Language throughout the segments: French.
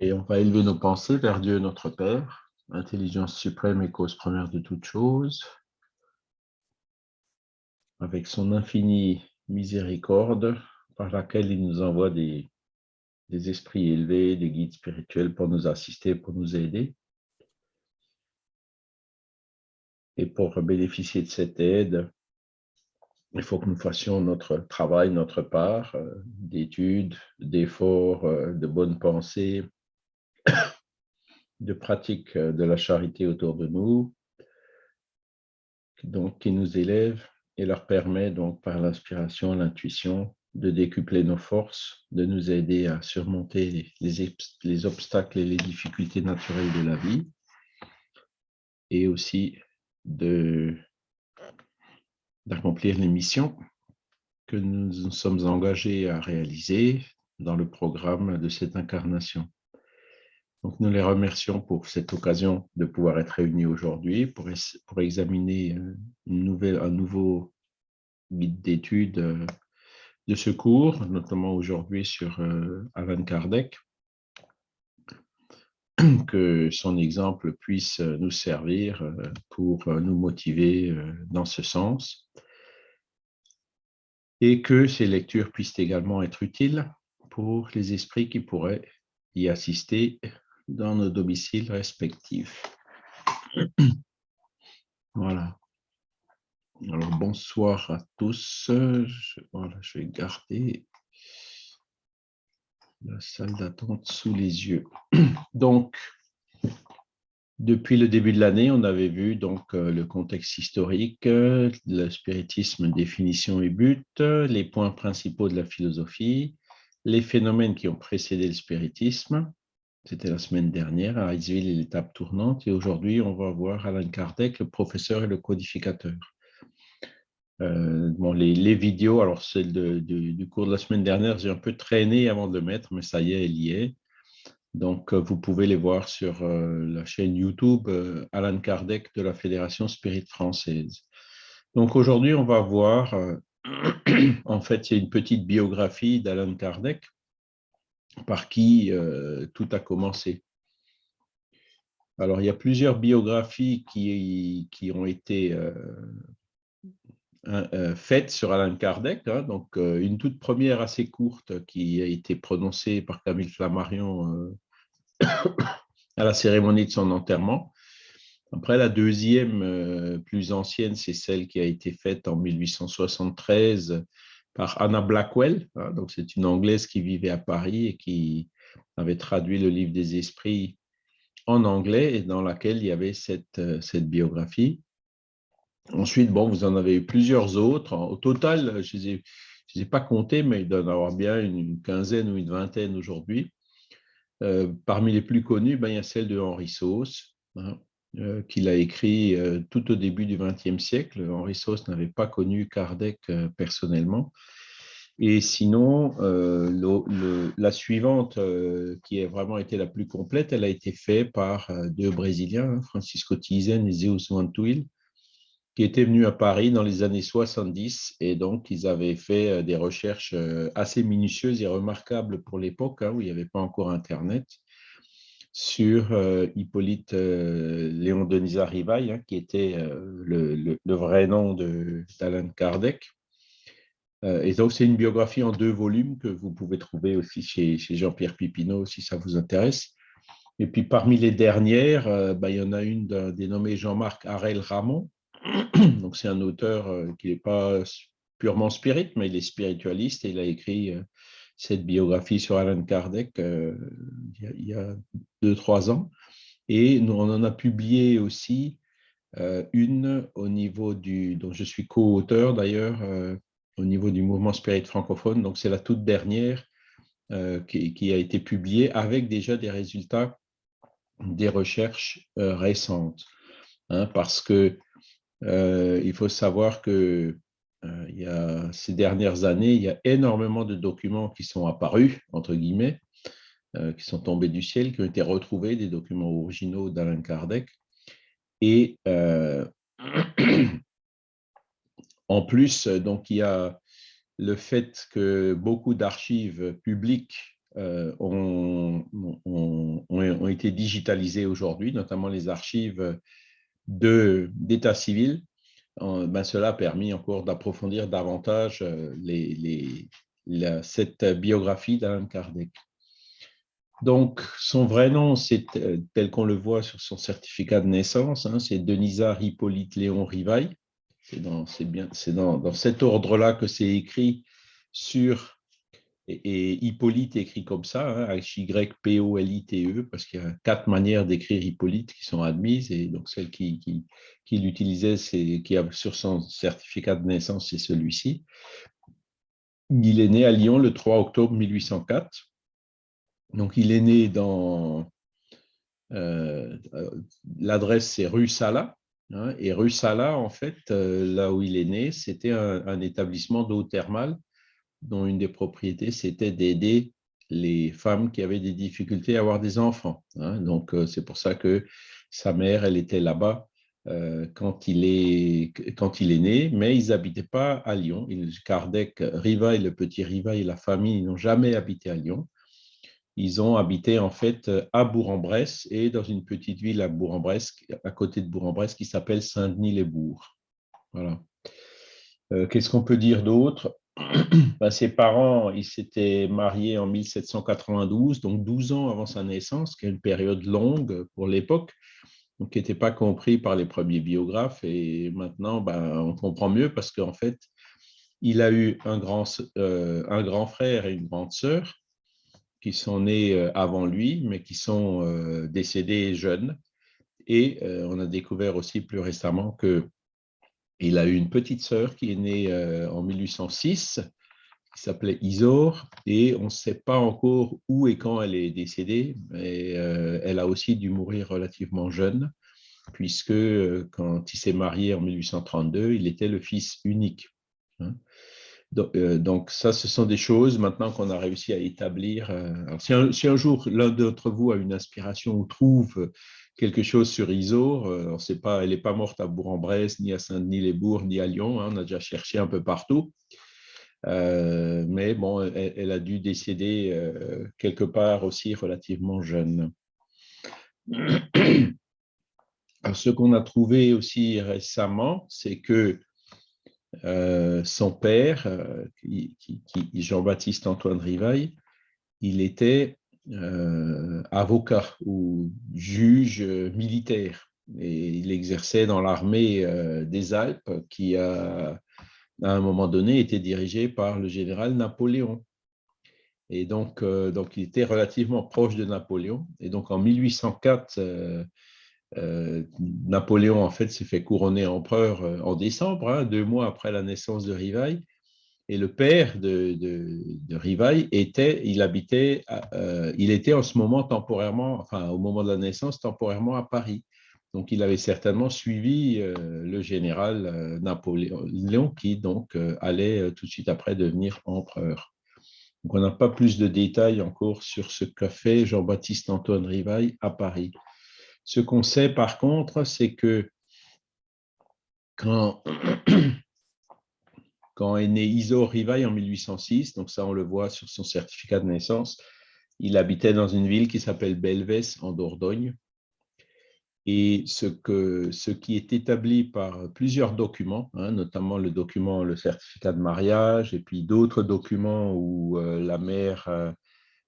Et on va élever nos pensées vers Dieu notre Père, intelligence suprême et cause première de toutes choses, avec son infinie miséricorde par laquelle il nous envoie des, des esprits élevés, des guides spirituels pour nous assister, pour nous aider. Et pour bénéficier de cette aide, il faut que nous fassions notre travail, notre part euh, d'études, d'efforts, euh, de bonnes pensées, de pratique euh, de la charité autour de nous, donc qui nous élève et leur permet donc par l'inspiration, l'intuition, de décupler nos forces, de nous aider à surmonter les, les obstacles et les difficultés naturelles de la vie, et aussi d'accomplir les missions que nous nous sommes engagés à réaliser dans le programme de cette incarnation. Donc, nous les remercions pour cette occasion de pouvoir être réunis aujourd'hui pour, examiner euh, un nouveau guide d'études euh, de ce cours, notamment aujourd'hui sur euh, Alan Kardec, que son exemple puisse nous servir pour nous motiver dans ce sens. Et que ces lectures puissent également être utiles pour les esprits qui pourraient y assister dans nos domiciles respectifs. Voilà. Alors, bonsoir à tous. Je, voilà, je vais garder la salle d'attente sous les yeux. Donc, depuis le début de l'année, on avait vu donc euh, le contexte historique, le spiritisme, définition et but, les points principaux de la philosophie, les phénomènes qui ont précédé le spiritisme, c'était la semaine dernière à Iceville et l'étape tournante. Et aujourd'hui, on va voir Alan Kardec, le professeur et le codificateur. Euh, bon, les, vidéos, alors celle du cours de la semaine dernière, j'ai un peu traîné avant de le mettre, mais ça y est, elle y est. Donc, euh, vous pouvez les voir sur euh, la chaîne YouTube Alan Kardec de la Fédération Spirit Française. Donc, aujourd'hui, on va voir, en fait, c'est une petite biographie d'Alan Kardec, par qui tout a commencé. Alors, il y a plusieurs biographies qui, qui ont été faites sur Alain Kardec. Hein. donc, une toute première assez courte qui a été prononcée par Camille Flammarion à la cérémonie de son enterrement. Après, la deuxième, plus ancienne, c'est celle qui a été faite en 1873 par Anna Blackwell. Hein. donc, c'est une Anglaise qui vivait à Paris et qui avait traduit le livre des esprits en anglais et dans laquelle il y avait cette, euh, cette biographie. Ensuite, bon, vous en avez eu plusieurs autres. Au total, je ne les, ai pas comptés, mais il doit y en avoir bien une quinzaine ou une vingtaine aujourd'hui. Euh, parmi les plus connus, ben, il y a celle de Henri Sauce, hein, qu'il a écrit tout au début du XXe siècle. Henri Sauce n'avait pas connu Kardec personnellement. Et sinon, euh, la suivante, euh, qui a vraiment été la plus complète, elle a été faite par euh, deux Brésiliens, hein, Francisco Tizen et Zeus Mantuil, qui étaient venus à Paris dans les années 70 et donc ils avaient fait des recherches assez minutieuses et remarquables pour l'époque, hein, où il n'y avait pas encore Internet, sur Hippolyte Léon Denis Rivail, hein, qui était le, le, vrai nom d'Alan Kardec. Euh, et donc, c'est une biographie en deux volumes que vous pouvez trouver aussi chez, Jean-Pierre Pipineau, si ça vous intéresse. Et puis, parmi les dernières, euh, bah, il y en a une dénommée Jean-Marc Harel Ramon. Donc, c'est un auteur euh, qui n'est pas purement spirit, mais il est spiritualiste et il a écrit cette biographie sur Alan Kardec il y a deux, trois ans. Et nous, on en a publié aussi une au niveau du, dont je suis co-auteur d'ailleurs, au niveau du mouvement spirit francophone. Donc, c'est la toute dernière euh, qui, a été publiée avec déjà des résultats des recherches euh, récentes. Hein, parce que euh, il faut savoir que il y a, ces dernières années, il y a énormément de documents qui sont apparus, entre guillemets, qui sont tombés du ciel, qui ont été retrouvés, des documents originaux d'Alain Kardec. Et En plus, donc, il y a le fait que beaucoup d'archives publiques ont, ont, été digitalisées aujourd'hui, notamment les archives d'état civil. Ben, cela a permis encore d'approfondir davantage les, cette biographie d'Alan Kardec. Donc, son vrai nom, c'est euh, tel qu'on le voit sur son certificat de naissance, hein, c'est Denisard Hippolyte Léon Rivaille. C'est dans cet ordre-là que c'est écrit sur, et, Hippolyte écrit comme ça, hein, H-Y-P-O-L-I-T-E, parce qu'il y a quatre manières d'écrire Hippolyte qui sont admises, et donc celle qui, qui, l'utilisait, qui a sur son certificat de naissance, c'est celui-ci. Il est né à Lyon le 3 octobre 1804. Donc, il est né dans... Euh, l'adresse, c'est rue Sala. Hein, et rue Sala, en fait, euh, là où il est né, c'était un, établissement d'eau thermale dont une des propriétés, c'était d'aider les femmes qui avaient des difficultés à avoir des enfants. Hein. Donc, euh, c'est pour ça que sa mère, elle était là-bas quand, il est, quand il est né, mais ils n'habitaient pas à Lyon. Kardec, Riva et le petit Riva et la famille n'ont jamais habité à Lyon ils ont habité en fait à Bourg-en-Bresse et dans une petite ville à Bourg-en-Bresse, à côté de Bourg-en-Bresse, qui s'appelle Saint-Denis-les-Bourgs. Voilà. Euh, qu'est-ce qu'on peut dire d'autre? ben, Ses parents, ils s'étaient mariés en 1792, donc 12 ans avant sa naissance, qui est une période longue pour l'époque, donc qui n'était pas compris par les premiers biographes. Et maintenant, ben, on comprend mieux parce qu'en fait, il a eu un grand, euh, un grand frère et une grande sœur qui sont nés euh, avant lui, mais qui sont euh, décédés jeunes. Et on a découvert aussi plus récemment qu'il a eu une petite sœur qui est née en 1806, qui s'appelait Isor, et on ne sait pas encore où et quand elle est décédée, mais elle a aussi dû mourir relativement jeune, puisque quand il s'est marié en 1832, il était le fils unique. Hein. Euh, donc, ça, ce sont des choses maintenant qu'on a réussi à établir. Euh, si, un, jour l'un d'entre vous a une inspiration ou trouve quelque chose sur Isor, euh, on sait pas, elle n'est pas morte à Bourg-en-Bresse, ni à Saint-Denis-les-Bourgs, ni à Lyon. Hein, on a déjà cherché un peu partout. mais bon, elle, a dû décéder quelque part aussi relativement jeune. ce qu'on a trouvé aussi récemment, c'est que euh, son père, euh, Jean-Baptiste Antoine Rivaille, il était euh, avocat ou juge militaire et il exerçait dans l'armée des Alpes qui a à un moment donné été dirigée par le général Napoléon. Et donc, donc, il était relativement proche de Napoléon. Et donc, en 1804, euh, Napoléon, en fait, s'est fait couronner empereur euh, en décembre, hein, deux mois après la naissance de Rivaille. Et le père de, de, Rivaille était, il habitait, euh, il était en ce moment temporairement, enfin au moment de la naissance, temporairement à Paris. Donc il avait certainement suivi le général Napoléon qui donc allait tout de suite après devenir empereur. Donc on n'a pas plus de détails encore sur ce qu'a fait Jean-Baptiste Antoine Rivaille à Paris. Ce qu'on sait par contre, c'est que quand, quand est né Iso Rivaille en 1806, donc ça on le voit sur son certificat de naissance, il habitait dans une ville qui s'appelle Belvès en Dordogne. Et ce, qui est établi par plusieurs documents, hein, notamment le document, le certificat de mariage, et puis d'autres documents où euh, la mère euh,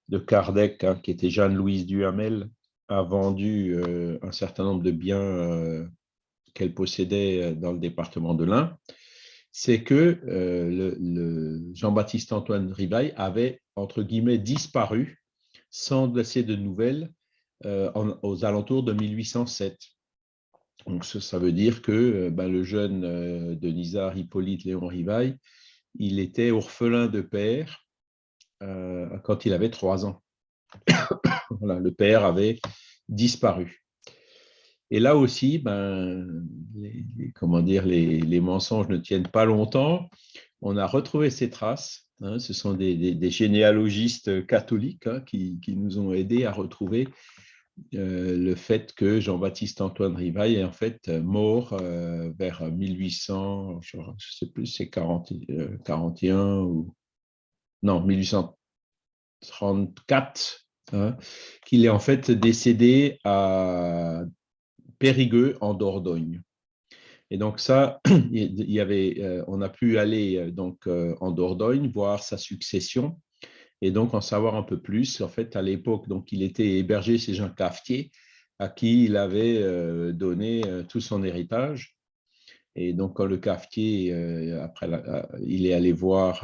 de Kardec, hein, qui était Jeanne-Louise Duhamel, a vendu euh, un certain nombre de biens qu'elle possédait dans le département de l'Ain, c'est que le, Jean-Baptiste Antoine Rivaille avait, entre guillemets, disparu sans laisser de nouvelles aux alentours de 1807. Donc, ça, veut dire que ben, le jeune Denisard Hippolyte Léon Rivaille, il était orphelin de père quand il avait trois ans. le père avait disparu. Et là aussi, ben, les, comment dire, les, mensonges ne tiennent pas longtemps. On a retrouvé ces traces. Hein. ce sont des, généalogistes catholiques hein, qui, nous ont aidés à retrouver euh, le fait que Jean-Baptiste Antoine Rivaille est en fait mort euh, vers 1800, je sais plus, c'est 41 ou non, 1800, 34 hein, qu'il est en fait décédé à Périgueux en Dordogne. Et donc ça, il y avait, euh, on a pu aller euh, donc euh, en Dordogne voir sa succession et donc en savoir un peu plus. En fait, à l'époque, donc il était hébergé chez Jean Cafetier, à qui il avait donné tout son héritage. Et donc, quand le cafetier, après il est allé voir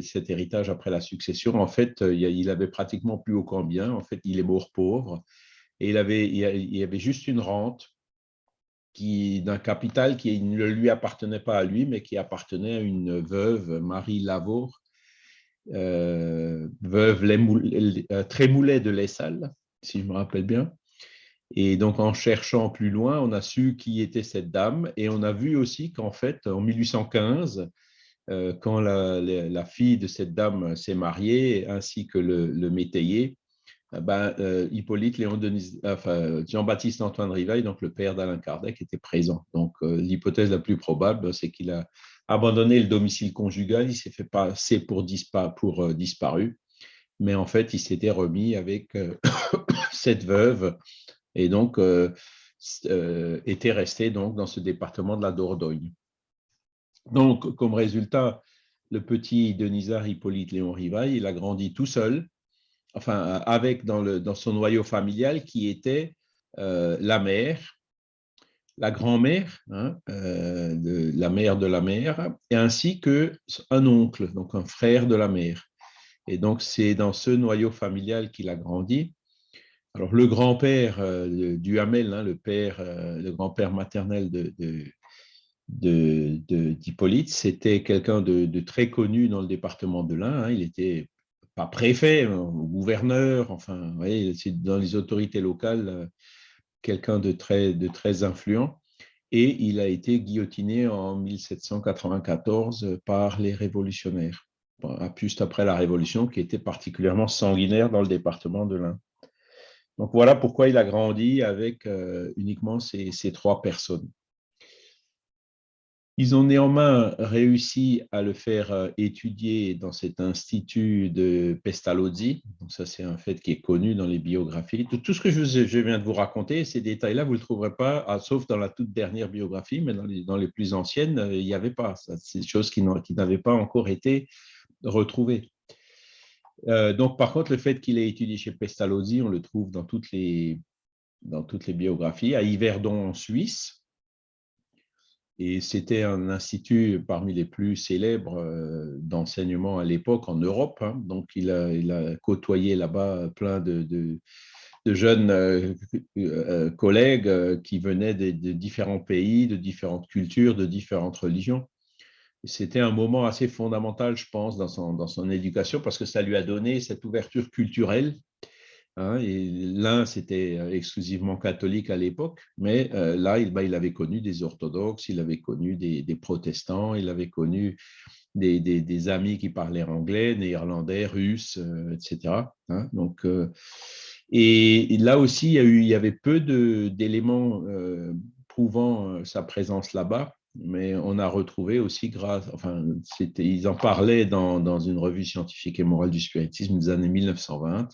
cet héritage après la succession, en fait, il avait pratiquement plus aucun bien. En fait, il est mort pauvre. Et il avait, avait juste une rente d'un capital qui ne lui appartenait pas à lui, mais qui appartenait à une veuve, Marie Lavour, euh, veuve euh, Trémoulet de l'Essal, si je me rappelle bien. Et donc, en cherchant plus loin, on a su qui était cette dame et on a vu aussi qu'en fait, en 1815, euh, quand la, fille de cette dame s'est mariée, ainsi que le, métayer, ben, euh, Hippolyte Léon Jean-Baptiste Antoine Rivail, donc le père d'Alain Kardec, était présent. Donc euh, l'hypothèse la plus probable, c'est qu'il a abandonné le domicile conjugal, il s'est fait passer pour, pour euh, disparu, mais en fait il s'était remis avec cette veuve et donc était resté donc dans ce département de la Dordogne. Donc comme résultat, le petit Denisard Hippolyte Léon Rivail, il a grandi tout seul enfin, avec dans, son noyau familial qui était euh, la mère, la grand-mère, hein, euh, la mère de la mère, et ainsi qu'un oncle, donc un frère de la mère. Et donc, c'est dans ce noyau familial qu'il a grandi. Alors, le grand-père euh, du Hamel, hein, le père, le grand-père maternel de, d'Hippolyte, c'était quelqu'un de, très connu dans le département de l'Ain. Hein. Il était pas préfet, euh, gouverneur, enfin, c'est dans les autorités locales, euh, quelqu'un de très, de très influent. Et il a été guillotiné en 1794 par les révolutionnaires, juste après la Révolution, qui était particulièrement sanguinaire dans le département de l'Ain. Donc voilà pourquoi il a grandi avec euh, uniquement ces trois personnes. Ils ont néanmoins réussi à le faire euh, étudier dans cet institut de Pestalozzi. Donc ça, c'est un fait qui est connu dans les biographies. Tout, ce que je, viens de vous raconter, ces détails-là, vous ne le trouverez pas, ah, sauf dans la toute dernière biographie, mais dans les, plus anciennes, euh, il n'y avait pas. C'est des choses qui n'avaient pas encore été retrouvées. Euh, donc, par contre, le fait qu'il ait étudié chez Pestalozzi, on le trouve dans toutes les, dans toutes les biographies. À Yverdon, en Suisse, et c'était un institut parmi les plus célèbres euh, d'enseignement à l'époque en Europe. Hein. Donc, il a, côtoyé là-bas plein de, de, jeunes euh, euh, collègues qui venaient de, différents pays, de différentes cultures, de différentes religions. C'était un moment assez fondamental, je pense, dans son, dans son éducation parce que ça lui a donné cette ouverture culturelle Hein, l'un, c'était euh, exclusivement catholique à l'époque, mais euh, là, il, bah, il, avait connu des orthodoxes, il avait connu des, protestants, il avait connu des, amis qui parlaient anglais, néerlandais, russe, euh, etc. Hein, donc, et, là aussi, il y, avait peu d'éléments prouvant sa présence là-bas, mais on a retrouvé aussi grâce, enfin, ils en parlaient dans, une revue scientifique et morale du spiritisme des années 1920,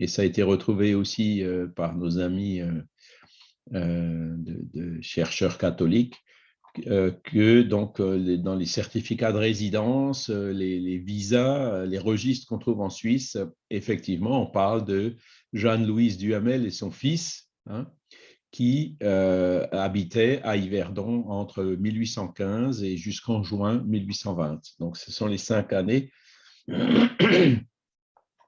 et ça a été retrouvé aussi euh, par nos amis euh, euh, de, chercheurs catholiques, que donc, dans les certificats de résidence, les, visas, les registres qu'on trouve en Suisse, effectivement, on parle de Jeanne-Louise Duhamel et son fils, hein, qui habitaient à Yverdon entre 1815 et jusqu'en juin 1820. Donc, ce sont les cinq années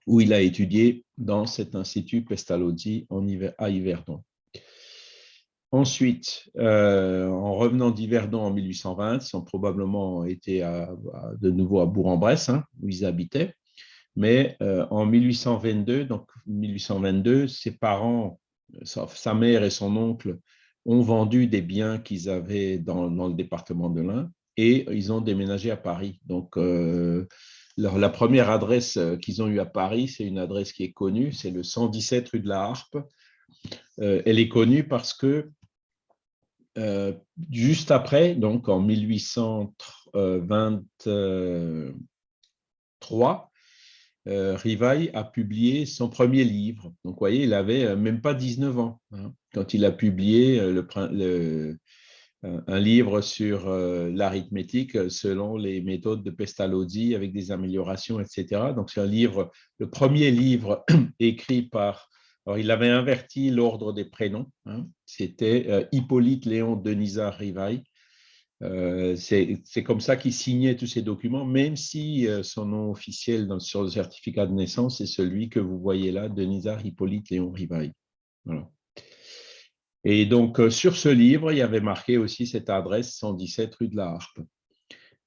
où il a étudié dans cet institut Pestalozzi à Yverdon. Ensuite, euh, en revenant d'Yverdon en 1820, ils ont probablement été de nouveau à Bourg-en-Bresse, hein, où ils habitaient. Mais euh, en 1822, donc 1822, ses parents, sa, mère et son oncle ont vendu des biens qu'ils avaient dans, le département de l'Ain et ils ont déménagé à Paris. Donc, euh, la première adresse euh, qu'ils ont eue à Paris, c'est une adresse qui est connue, c'est le 117 rue de la Harpe. Euh, elle est connue parce que euh, juste après, donc en 1823, Rivail a publié son premier livre. Donc, vous voyez, il avait même pas 19 ans hein, quand il a publié le, un livre sur l'arithmétique selon les méthodes de Pestalozzi avec des améliorations, etc. Donc, c'est un livre, le premier livre écrit par alors, il avait inverti l'ordre des prénoms. Hein. C'était euh, Hippolyte Léon Denisard Rivail. Euh, c'est comme ça qu'il signait tous ces documents, même si euh, son nom officiel sur le certificat de naissance est celui que vous voyez là, Denisard Hippolyte Léon Rivail. Et donc, sur ce livre, il y avait marqué aussi cette adresse 117 rue de la Harpe.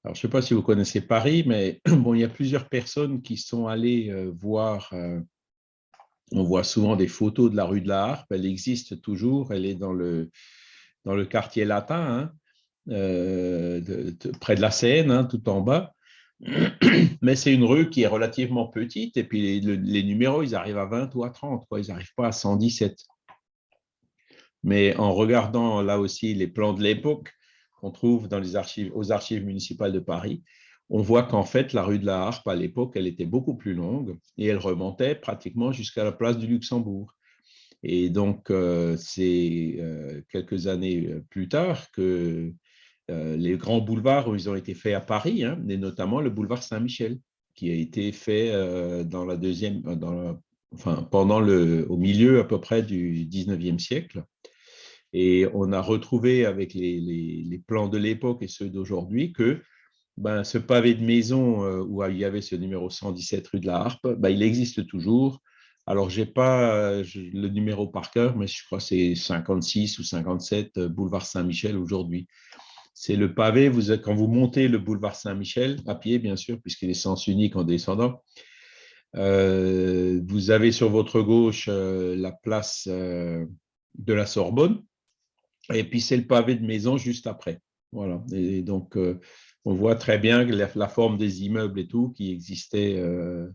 Alors, je ne sais pas si vous connaissez Paris, mais bon, il y a plusieurs personnes qui sont allées voir on voit souvent des photos de la rue de la Harpe, elle existe toujours, elle est dans le, dans le quartier latin, hein, euh, près de la Seine, hein, tout en bas. Mais c'est une rue qui est relativement petite, et puis les, numéros, ils arrivent à 20 ou à 30, quoi, ils n'arrivent pas à 117. Mais en regardant là aussi les plans de l'époque qu'on trouve dans les archives, aux archives municipales de Paris, on voit qu'en fait, la rue de la Harpe, à l'époque, elle était beaucoup plus longue et elle remontait pratiquement jusqu'à la place du Luxembourg. Et donc, euh, c'est euh, quelques années euh, plus tard que les grands boulevards ils ont été faits à Paris, hein, et notamment le boulevard Saint-Michel, qui a été fait dans la deuxième, pendant le, au milieu à peu près du 19e siècle. Et on a retrouvé avec les, plans de l'époque et ceux d'aujourd'hui que ben, ce pavé de maison euh, où il y avait ce numéro 117 rue de la Harpe, ben, il existe toujours. Alors, je n'ai pas euh, le numéro par cœur, mais je crois que c'est 56 ou 57 euh, boulevard Saint-Michel aujourd'hui. C'est le pavé, quand vous montez le boulevard Saint-Michel, à pied bien sûr, puisqu'il est sens unique en descendant, vous avez sur votre gauche la place de la Sorbonne, et puis c'est le pavé de maison juste après. Voilà. Et donc, on voit très bien la, forme des immeubles et tout qui existait euh,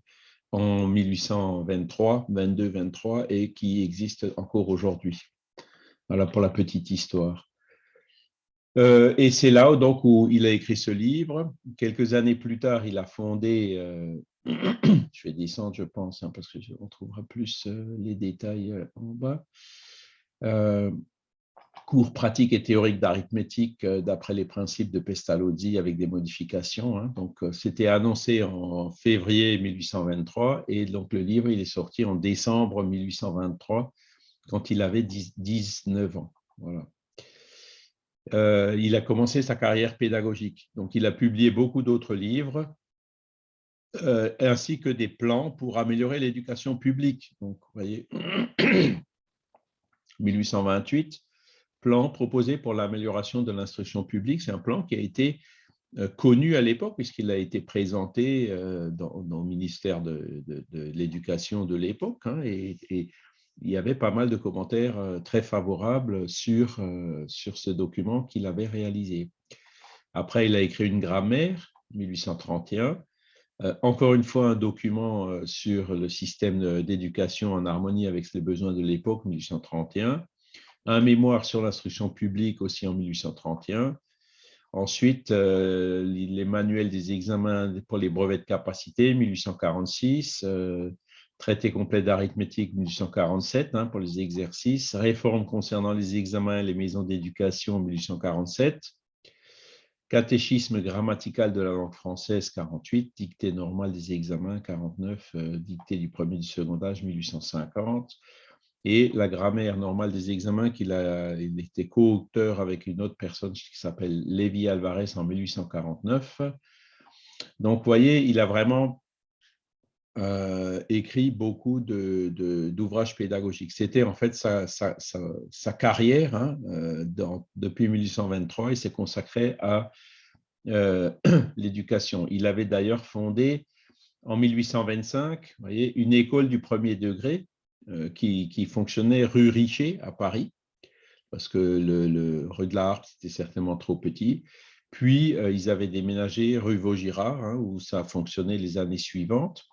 en 1823, 22, 23 et qui existe encore aujourd'hui. Voilà pour la petite histoire. Euh, et c'est là donc où il a écrit ce livre. Quelques années plus tard, il a fondé, euh, je vais descendre je pense, hein, parce qu'on trouvera plus les détails en bas, cours pratiques et théoriques d'arithmétique euh, d'après les principes de Pestalozzi avec des modifications. Hein. Donc, euh, c'était annoncé en février 1823 et donc le livre il est sorti en décembre 1823 quand il avait 19 ans. Voilà. Euh, il a commencé sa carrière pédagogique. Donc, il a publié beaucoup d'autres livres, ainsi que des plans pour améliorer l'éducation publique. Donc, vous voyez, 1828, plan proposé pour l'amélioration de l'instruction publique. C'est un plan qui a été euh, connu à l'époque puisqu'il a été présenté euh, dans, le ministère de, l'Éducation de l'époque hein, et, il y avait pas mal de commentaires euh, très favorables sur, sur ce document qu'il avait réalisé. Après, il a écrit une grammaire, 1831, encore une fois un document sur le système d'éducation en harmonie avec les besoins de l'époque, 1831, un mémoire sur l'instruction publique aussi en 1831. Ensuite, euh, les manuels des examens pour les brevets de capacité, 1846. Euh, traité complet d'arithmétique, 1847, hein, pour les exercices. Réforme concernant les examens et les maisons d'éducation, 1847. Catéchisme grammatical de la langue française, 48. Dictée normale des examens, 49. Euh, dictée du premier du second âge, 1850 et la grammaire normale des examens qu'il a il était co-auteur avec une autre personne qui s'appelle Lévi Alvarez en 1849. Donc, vous voyez, il a vraiment euh, écrit beaucoup d'ouvrages pédagogiques. C'était en fait sa, carrière hein, euh, depuis 1823. Il s'est consacré à euh, l'éducation. Il avait d'ailleurs fondé en 1825 vous voyez, une école du premier degré euh, qui, fonctionnait rue Richer à Paris, parce que le, rue de la Harpe, c'était certainement trop petit. Puis, euh, ils avaient déménagé rue Vaugirard, hein, où ça fonctionnait les années suivantes.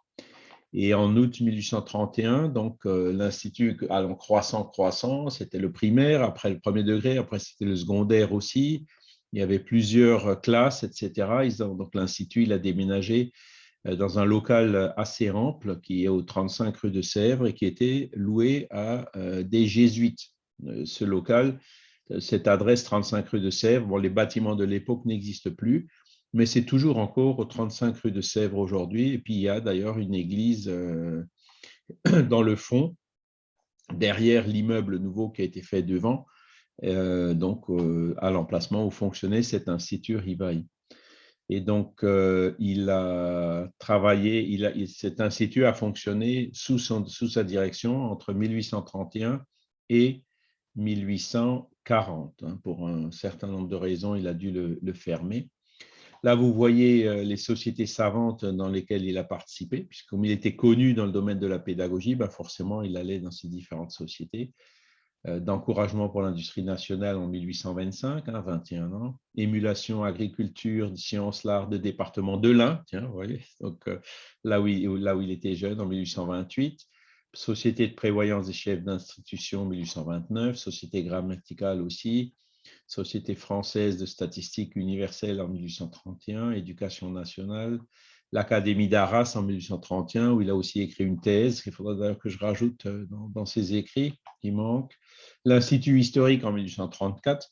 Et en août 1831, donc euh, l'institut allant croissant, croissant, c'était le primaire, après le premier degré, après c'était le secondaire aussi. Il y avait plusieurs classes, etc. donc l'institut, il a déménagé dans un local assez ample qui est au 35 rue de Sèvres et qui était loué à des jésuites. Ce local, cette adresse 35 rue de Sèvres, bon, les bâtiments de l'époque n'existent plus, mais c'est toujours encore au 35 rue de Sèvres aujourd'hui. Et puis il y a d'ailleurs une église dans le fond, derrière l'immeuble nouveau qui a été fait devant, euh, donc euh, à l'emplacement où fonctionnait cet institut Rivaille. Et donc, euh, il a travaillé, cet institut a fonctionné sous, sa direction entre 1831 et 1840. Hein. Pour un certain nombre de raisons, il a dû le fermer. Là, vous voyez euh, les sociétés savantes dans lesquelles il a participé, puisque comme il était connu dans le domaine de la pédagogie, bah, forcément, il allait dans ces différentes sociétés. Euh, d'encouragement pour l'industrie nationale en 1825, 21 hein, ans. Émulation, agriculture, sciences, l'art de département de l'Ain, tiens, donc euh, là où, il, là où il était jeune en 1828. Société de prévoyance des chefs d'institution 1829, société grammaticale aussi, Société française de statistique universelle en 1831, Éducation nationale, l'Académie d'Arras en 1831, où il a aussi écrit une thèse, qu'il faudra d'ailleurs que je rajoute euh, dans, ses écrits, qui manque. L'Institut historique en 1834.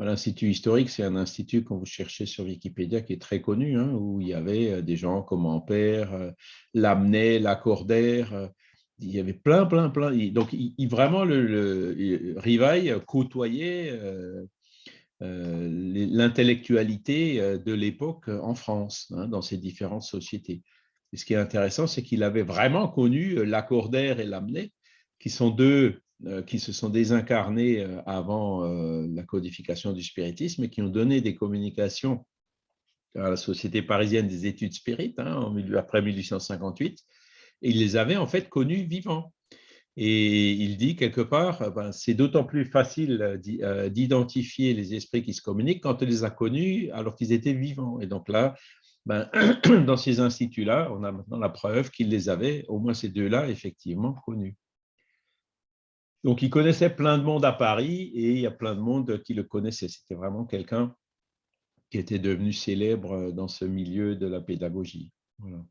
L'Institut historique, c'est un institut, quand vous cherchez sur Wikipédia, qui est très connu, hein, où il y avait euh, des gens comme Ampère, euh, Lamennais, Lacordaire, il y avait plein, plein, plein. Donc, il, vraiment, le, côtoyait l'intellectualité euh, de l'époque en France, hein, dans ces différentes sociétés. Et ce qui est intéressant, c'est qu'il avait vraiment connu Lacordaire et Lamennais, qui sont deux qui se sont désincarnés avant la codification du spiritisme et qui ont donné des communications à la Société parisienne des études spirites hein, après 1858 il les avait en fait connus vivants. Et il dit quelque part, euh, ben, c'est d'autant plus facile euh, euh, d'identifier les esprits qui se communiquent quand on les a connus alors qu'ils étaient vivants. Et donc là, ben, dans ces instituts-là, on a maintenant la preuve qu'il les avait, au moins ces deux-là, effectivement connus. Donc, il connaissait plein de monde à Paris et il y a plein de monde qui le connaissait. C'était vraiment quelqu'un qui était devenu célèbre dans ce milieu de la pédagogie. Voilà.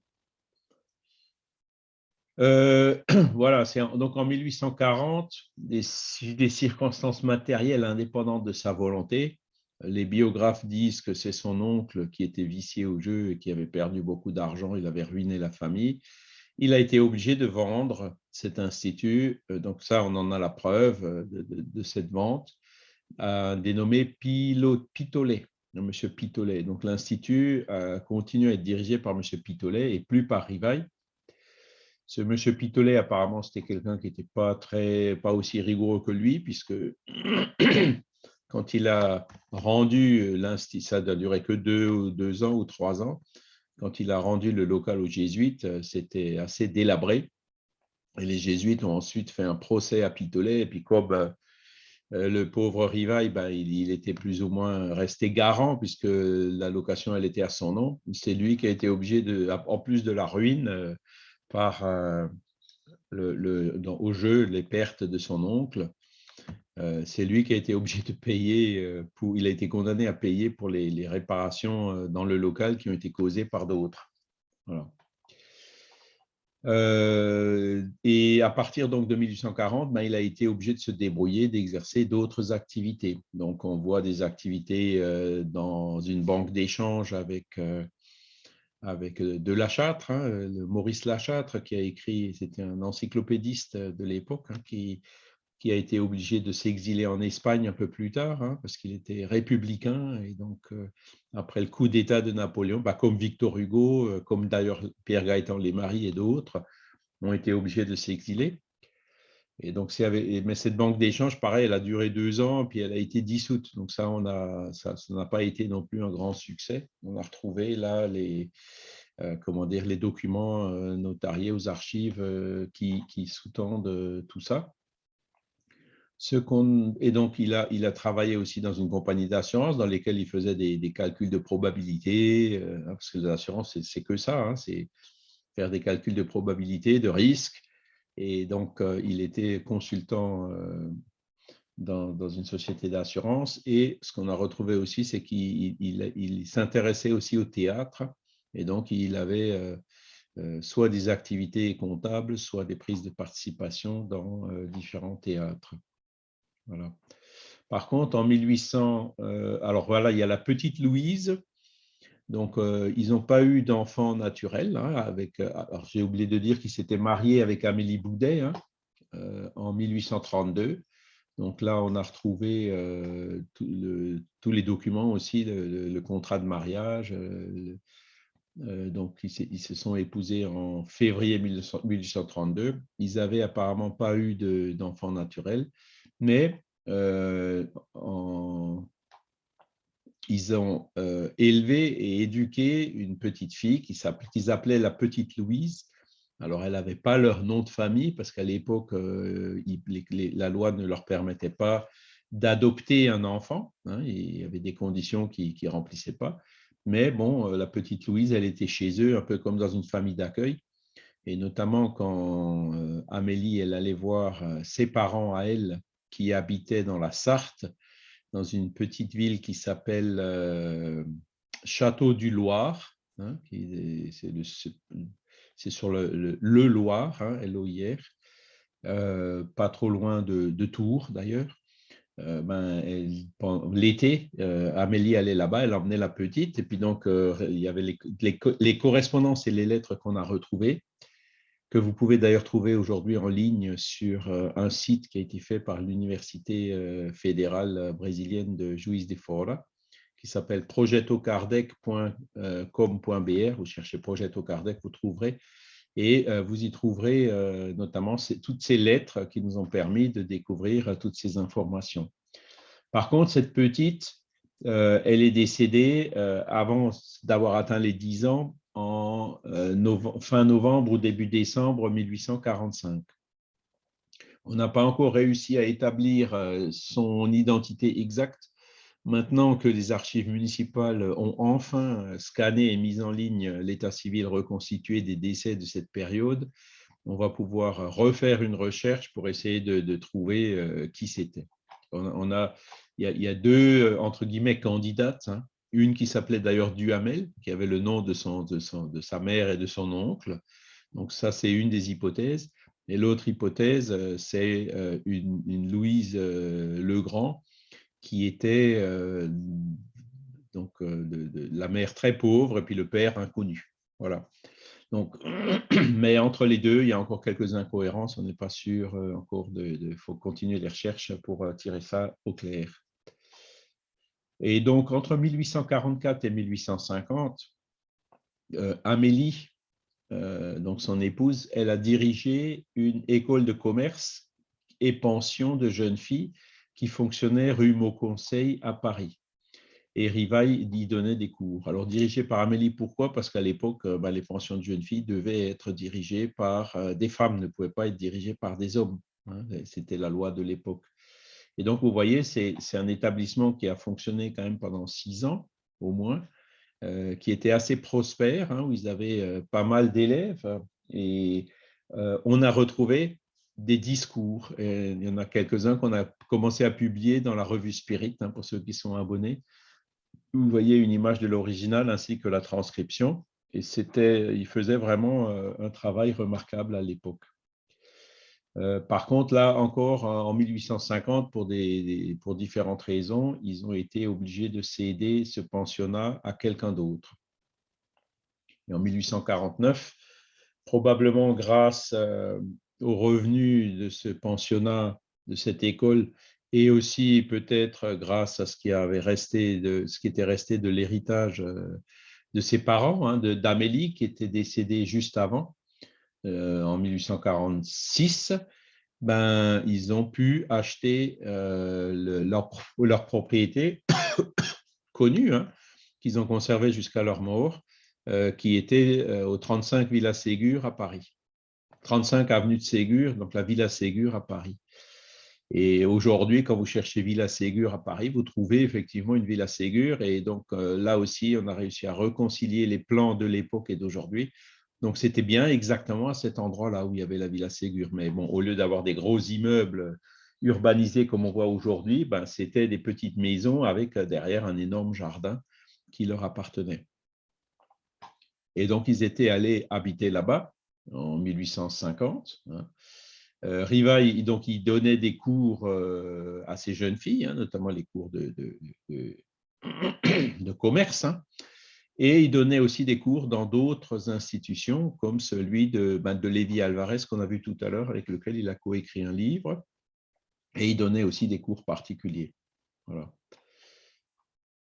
Euh, voilà, c'est donc en 1840, des, circonstances matérielles indépendantes de sa volonté. Les biographes disent que c'est son oncle qui était vicié au jeu et qui avait perdu beaucoup d'argent, il avait ruiné la famille. Il a été obligé de vendre cet institut, euh, donc ça, on en a la preuve euh, de, cette vente, dénommé Pitolet, M. Pitolet. Donc l'institut continue à être dirigé par M. Pitolet et plus par Rivaille. Ce monsieur Pitolet, apparemment, c'était quelqu'un qui n'était pas, pas aussi rigoureux que lui, puisque quand il a rendu l'institut, ça n'a duré que deux, deux ans ou trois ans, quand il a rendu le local aux jésuites, c'était assez délabré. Et les jésuites ont ensuite fait un procès à Pitolet, et puis comme euh, le pauvre Rivaille, ben, il, était plus ou moins resté garant, puisque la location, elle était à son nom. C'est lui qui a été obligé, de, en plus de la ruine, euh, par euh, le, au jeu les pertes de son oncle. Euh, c'est lui qui a été obligé de payer, euh, il a été condamné à payer pour les, réparations dans le local qui ont été causées par d'autres. et à partir donc de 1840, ben, il a été obligé de se débrouiller, d'exercer d'autres activités. Donc, on voit des activités dans une banque d'échange avec avec euh, de Lachâtre, hein, euh, Maurice Lachâtre qui a écrit, c'était un encyclopédiste de l'époque, hein, qui, a été obligé de s'exiler en Espagne un peu plus tard, hein, parce qu'il était républicain, et donc euh, après le coup d'État de Napoléon, bah, comme Victor Hugo, comme d'ailleurs Pierre Gaëtan Maris et d'autres, ont été obligés de s'exiler. Et donc, mais cette banque d'échange, pareil, elle a duré deux ans, puis elle a été dissoute. Donc ça, ça, n'a pas été non plus un grand succès. On a retrouvé là les, euh, comment dire, les documents euh, notariés aux archives euh, qui, sous-tendent tout ça. Et donc, il a, il a travaillé aussi dans une compagnie d'assurance dans lesquelles il faisait des, calculs de probabilité, parce que l'assurance, c'est que ça, hein, c'est faire des calculs de probabilité, de risque, et donc, euh, il était consultant euh, dans, une société d'assurance. Et ce qu'on a retrouvé aussi, c'est qu'il s'intéressait aussi au théâtre. Et donc, il avait soit des activités comptables, soit des prises de participation dans différents théâtres. Voilà. Par contre, en 1800, alors voilà, il y a la petite Louise, donc, euh, ils n'ont pas eu d'enfant naturel. Hein, euh, alors, j'ai oublié de dire qu'ils s'étaient mariés avec Amélie Boudet hein, euh, en 1832. Donc là, on a retrouvé tous les documents aussi, le, contrat de mariage. donc, ils, se sont épousés en février 1832. Ils n'avaient apparemment pas eu d'enfant naturel, mais en ils ont euh, élevé et éduqué une petite fille qu'ils appelaient la petite Louise. Alors, elle n'avait pas leur nom de famille parce qu'à l'époque, euh, la loi ne leur permettait pas d'adopter un enfant. Hein, il y avait des conditions qui ne remplissaient pas. Mais bon, euh, la petite Louise, elle était chez eux, un peu comme dans une famille d'accueil. Et notamment quand Amélie, elle allait voir ses parents à elle qui habitaient dans la Sarthe, dans une petite ville qui s'appelle euh, Château du Loir. C'est sur le, le, Loir, hein, L-O-I-R, euh, pas trop loin de, Tours d'ailleurs. Euh, ben, L'été, Amélie allait là-bas, elle emmenait la petite, et puis donc il y avait les correspondances et les lettres qu'on a retrouvées que vous pouvez d'ailleurs trouver aujourd'hui en ligne sur euh, un site qui a été fait par l'Université euh, fédérale euh, brésilienne de Juiz de Fora, qui s'appelle projetocardec.com.br. Vous cherchez Projeto Kardec, vous trouverez. Et vous y trouverez notamment toutes ces lettres qui nous ont permis de découvrir toutes ces informations. Par contre, cette petite, elle est décédée avant d'avoir atteint les 10 ans en euh, fin novembre ou début décembre 1845. On n'a pas encore réussi à établir euh, son identité exacte. Maintenant que les archives municipales ont enfin scanné et mis en ligne l'état civil reconstitué des décès de cette période, on va pouvoir refaire une recherche pour essayer de, trouver euh, qui c'était. On, a, il, y a, deux, entre guillemets, candidates. Hein une qui s'appelait d'ailleurs Duhamel, qui avait le nom de, son, de, de, sa mère et de son oncle. Donc ça, c'est une des hypothèses. Et l'autre hypothèse, euh, c'est euh, une, Louise euh, Legrand, qui était donc, la mère très pauvre et puis le père inconnu. Voilà. Donc, mais entre les deux, il y a encore quelques incohérences. On n'est pas sûr encore. Il faut continuer les recherches pour tirer ça au clair. Et donc, entre 1844 et 1850, euh, Amélie, euh, donc son épouse, elle a dirigé une école de commerce et pension de jeunes filles qui fonctionnait rue Mauconseil à Paris. Et Rivaille y donnait des cours. Alors, dirigé par Amélie, pourquoi? Parce qu'à l'époque, euh, bah, les pensions de jeunes filles devaient être dirigées par des femmes, ne pouvaient pas être dirigées par des hommes. Hein. C'était la loi de l'époque. Et donc, vous voyez, c'est un établissement qui a fonctionné quand même pendant six ans, au moins, euh, qui était assez prospère, hein, où ils avaient euh, pas mal d'élèves. Et euh, on a retrouvé des discours. Il y en a quelques-uns qu'on a commencé à publier dans la revue Spirit, hein, pour ceux qui sont abonnés. Vous voyez une image de l'original ainsi que la transcription. Et c'était, il faisait vraiment un travail remarquable à l'époque. Euh, par contre, là encore, en 1850, pour, différentes raisons, ils ont été obligés de céder ce pensionnat à quelqu'un d'autre. Et en 1849, probablement grâce euh, aux revenus de ce pensionnat, de cette école, et aussi peut-être grâce à ce qui avait resté de ce qui était resté de l'héritage euh, de ses parents, hein, d'Amélie qui était décédée juste avant, euh, en 1846, ben, ils ont pu acheter euh, leur, propriété connue, hein, qu'ils ont conservée jusqu'à leur mort, euh, qui était au 35 Villa Ségur à Paris. 35 avenue de Ségur, donc la Villa Ségur à Paris. Et aujourd'hui, quand vous cherchez Villa Ségur à Paris, vous trouvez effectivement une Villa Ségur. Et donc là aussi, on a réussi à réconcilier les plans de l'époque et d'aujourd'hui donc, c'était bien exactement à cet endroit-là où il y avait la Villa Ségur. Mais bon, au lieu d'avoir des gros immeubles urbanisés comme on voit aujourd'hui, ben, c'était des petites maisons avec euh, derrière un énorme jardin qui leur appartenait. Et donc, ils étaient allés habiter là-bas en 1850. Hein. Euh, Rivail, donc, il donnait des cours euh, à ces jeunes filles, hein, notamment les cours de, de, commerce. Hein. Et il donnait aussi des cours dans d'autres institutions, comme celui de, ben, de Lévi Alvarez, qu'on a vu tout à l'heure, avec lequel il a coécrit un livre. Et il donnait aussi des cours particuliers.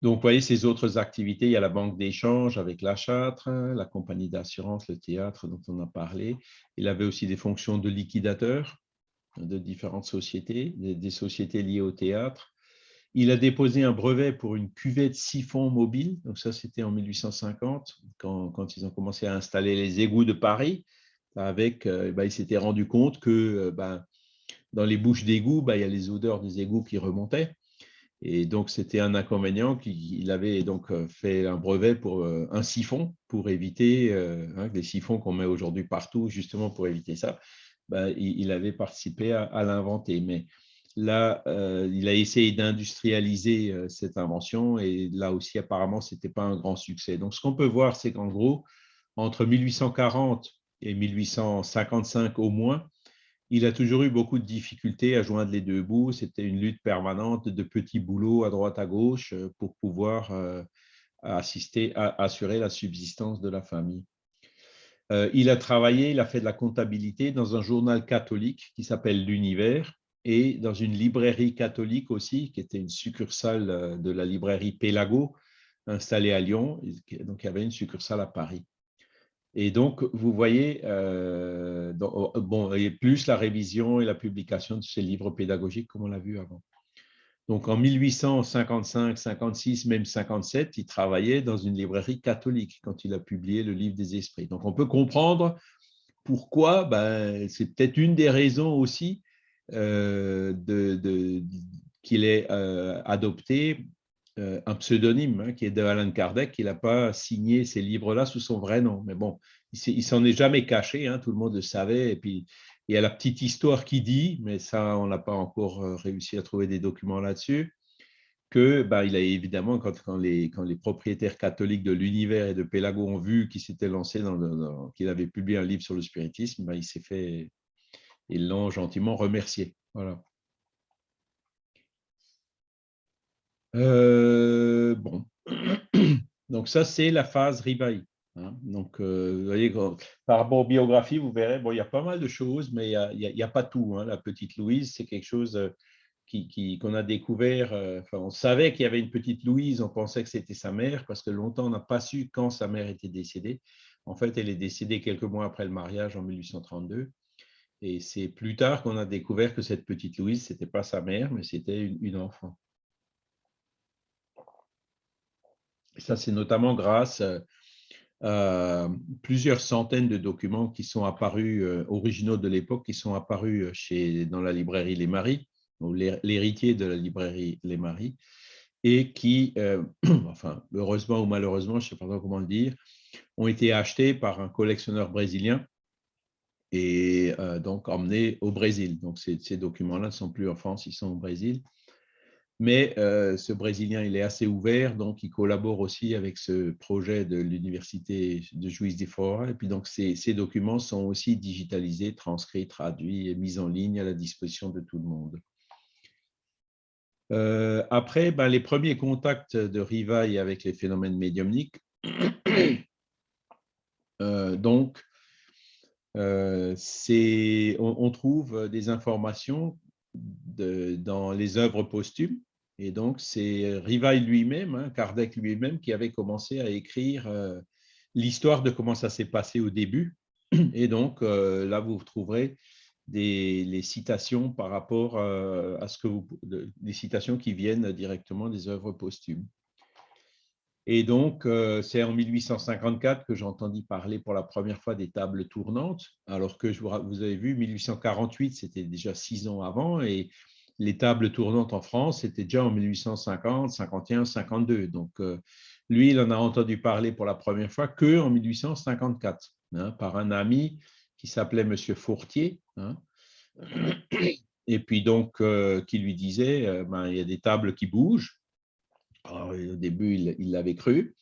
Donc, vous voyez ces autres activités, il y a la banque d'échange avec la Châtre, la compagnie d'assurance, le théâtre dont on a parlé. Il avait aussi des fonctions de liquidateur de différentes sociétés, des, sociétés liées au théâtre. Il a déposé un brevet pour une cuvette siphon mobile. Donc ça, c'était en 1850, quand, ils ont commencé à installer les égouts de Paris. Avec, euh, ben, il s'était rendu compte que euh, ben, dans les bouches d'égouts, ben, il y a les odeurs des égouts qui remontaient. Et donc, c'était un inconvénient qu'il avait donc euh, fait un brevet pour un siphon pour éviter, hein, des siphons qu'on met aujourd'hui partout, justement pour éviter ça. Il, avait participé à, l'inventer. Mais là, il a essayé d'industrialiser cette invention et là aussi, apparemment, ce n'était pas un grand succès. Donc, ce qu'on peut voir, c'est qu'en gros, entre 1840 et 1855 au moins, il a toujours eu beaucoup de difficultés à joindre les deux bouts. C'était une lutte permanente de petits boulots à droite à gauche euh, pour pouvoir euh, assister, assurer la subsistance de la famille. Euh, il a travaillé, il a fait de la comptabilité dans un journal catholique qui s'appelle L'Univers et dans une librairie catholique aussi, qui était une succursale de la librairie Pélago, installée à Lyon. Donc, il y avait une succursale à Paris. Et donc, vous voyez, euh, oh, bon, et plus la révision et la publication de ces livres pédagogiques, comme on l'a vu avant. Donc, en 1855, 56, même 57, il travaillait dans une librairie catholique quand il a publié le livre des esprits. Donc, on peut comprendre pourquoi, ben, c'est peut-être une des raisons aussi euh, qu'il ait euh, adopté euh, un pseudonyme hein, qui est de Alan Kardec. Il n'a pas signé ces livres-là sous son vrai nom. Mais bon, il s'en est jamais caché, hein, tout le monde le savait. Et puis, il y a la petite histoire qui dit, mais ça, on n'a pas encore réussi à trouver des documents là-dessus, que ben, il a évidemment, quand, quand, les, quand, les, propriétaires catholiques de l'univers et de Pélago ont vu qu'il s'était lancé, dans, qu'il avait publié un livre sur le spiritisme, ben, il s'est fait, ils l'ont gentiment remercié. Voilà. Euh, bon, donc ça c'est la phase Rivaï. Hein. Donc, euh, vous voyez, par rapport aux biographies, vous verrez, bon, il y a pas mal de choses, mais il n'y a, pas tout. Hein. La petite Louise, c'est quelque chose euh, qu'on qui, qu'on a découvert. Enfin, on savait qu'il y avait une petite Louise, on pensait que c'était sa mère, parce que longtemps, on n'a pas su quand sa mère était décédée. En fait, elle est décédée quelques mois après le mariage, en 1832. Et c'est plus tard qu'on a découvert que cette petite Louise, ce n'était pas sa mère, mais c'était une enfant. Ça, c'est notamment grâce euh, à plusieurs centaines de documents qui sont apparus, euh, originaux de l'époque, qui sont apparus euh, chez, dans la librairie Les Maris, l'héritier de la librairie Les Maris, et qui, enfin, heureusement ou malheureusement, je ne sais pas comment le dire, ont été achetés par un collectionneur brésilien et donc emmenés au Brésil. Donc, ces, documents-là ne sont plus en France, ils sont au Brésil. Mais euh, ce Brésilien, il est assez ouvert, donc il collabore aussi avec ce projet de l'Université de Juiz de Fora. Et puis donc, ces, documents sont aussi digitalisés, transcrits, traduits et mis en ligne à la disposition de tout le monde. Euh, après, ben, les premiers contacts de Rivaille avec les phénomènes médiumniques, euh, on, trouve des informations dans les œuvres posthumes et donc, c'est Rivail lui-même, hein, Kardec lui-même, qui avait commencé à écrire euh, l'histoire de comment ça s'est passé au début. Et donc, euh, là, vous trouverez des, les citations par rapport à ce que vous, des citations qui viennent directement des œuvres posthumes. Et donc, c'est en 1854 que j'ai entendu parler pour la première fois des tables tournantes, alors que vous, avez vu, 1848, c'était déjà six ans avant, et les tables tournantes en France, c'était déjà en 1850, 51, 52. Donc, euh, lui, il en a entendu parler pour la première fois que en 1854, hein, par un ami qui s'appelait Monsieur Fourtier. Hein. et puis donc, euh, qui lui disait, euh, ben, il y a des tables qui bougent. Au début, il l'avait cru.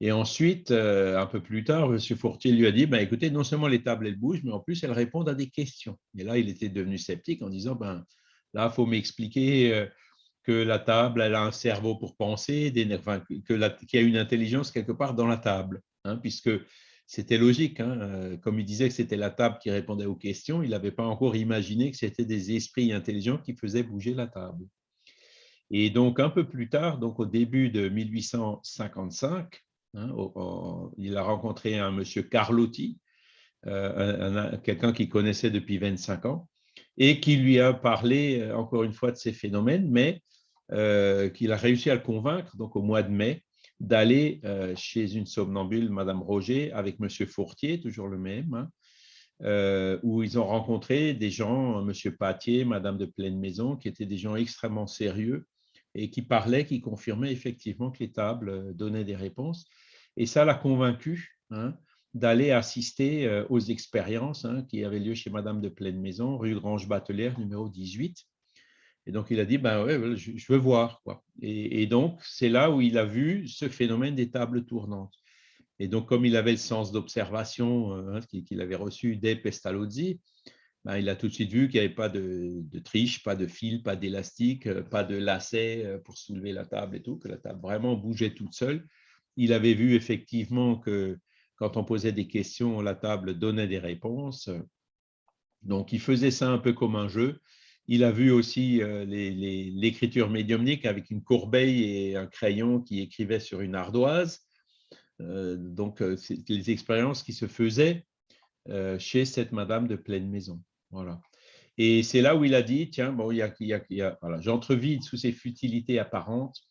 Et ensuite, euh, un peu plus tard, M. Fourtier lui a dit, ben, écoutez, non seulement les tables, elles bougent, mais en plus, elles répondent à des questions. Et là, il était devenu sceptique en disant, ben, là, il faut m'expliquer euh, que la table, elle a un cerveau pour penser, qu'il y a une intelligence quelque part dans la table, hein, puisque c'était logique. Hein, euh, comme il disait que c'était la table qui répondait aux questions, il n'avait pas encore imaginé que c'était des esprits intelligents qui faisaient bouger la table. Et donc, un peu plus tard, donc au début de 1855, hein, il a rencontré un monsieur Carlotti, euh, quelqu'un qu'il connaissait depuis 25 ans, et qui lui a parlé, euh, encore une fois, de ces phénomènes, mais qu'il a réussi à le convaincre, donc au mois de mai, d'aller euh, chez une somnambule, Madame Roger, avec Monsieur Fourtier, toujours le même, hein, euh, où ils ont rencontré des gens, Monsieur Patier, Madame de Pleine Maison, qui étaient des gens extrêmement sérieux et qui parlaient, qui confirmaient effectivement que les tables euh, donnaient des réponses. Et ça l'a convaincu hein, d'aller assister aux expériences hein, qui avaient lieu chez Madame de Pleine Maison, rue Grange Batelière, numéro 18. Et donc, il a dit, ben ouais, je, veux voir. Quoi. Et, donc, c'est là où il a vu ce phénomène des tables tournantes. Et donc, comme il avait le sens d'observation hein, qu'il avait reçu dès Pestalozzi, ben, il a tout de suite vu qu'il n'y avait pas de, triche, pas de fil, pas d'élastique, euh, pas de lacet euh, pour soulever la table et tout, que la table vraiment bougeait toute seule. Il avait vu effectivement que quand on posait des questions, la table donnait des réponses. Donc, il faisait ça un peu comme un jeu. Il a vu aussi euh, l'écriture médiumnique avec une corbeille et un crayon qui écrivait sur une ardoise. Donc, c'est les expériences qui se faisaient chez cette madame de pleine maison. Voilà. Et c'est là où il a dit, tiens, bon, il y a, a, voilà, j'entrevide sous ces futilités apparentes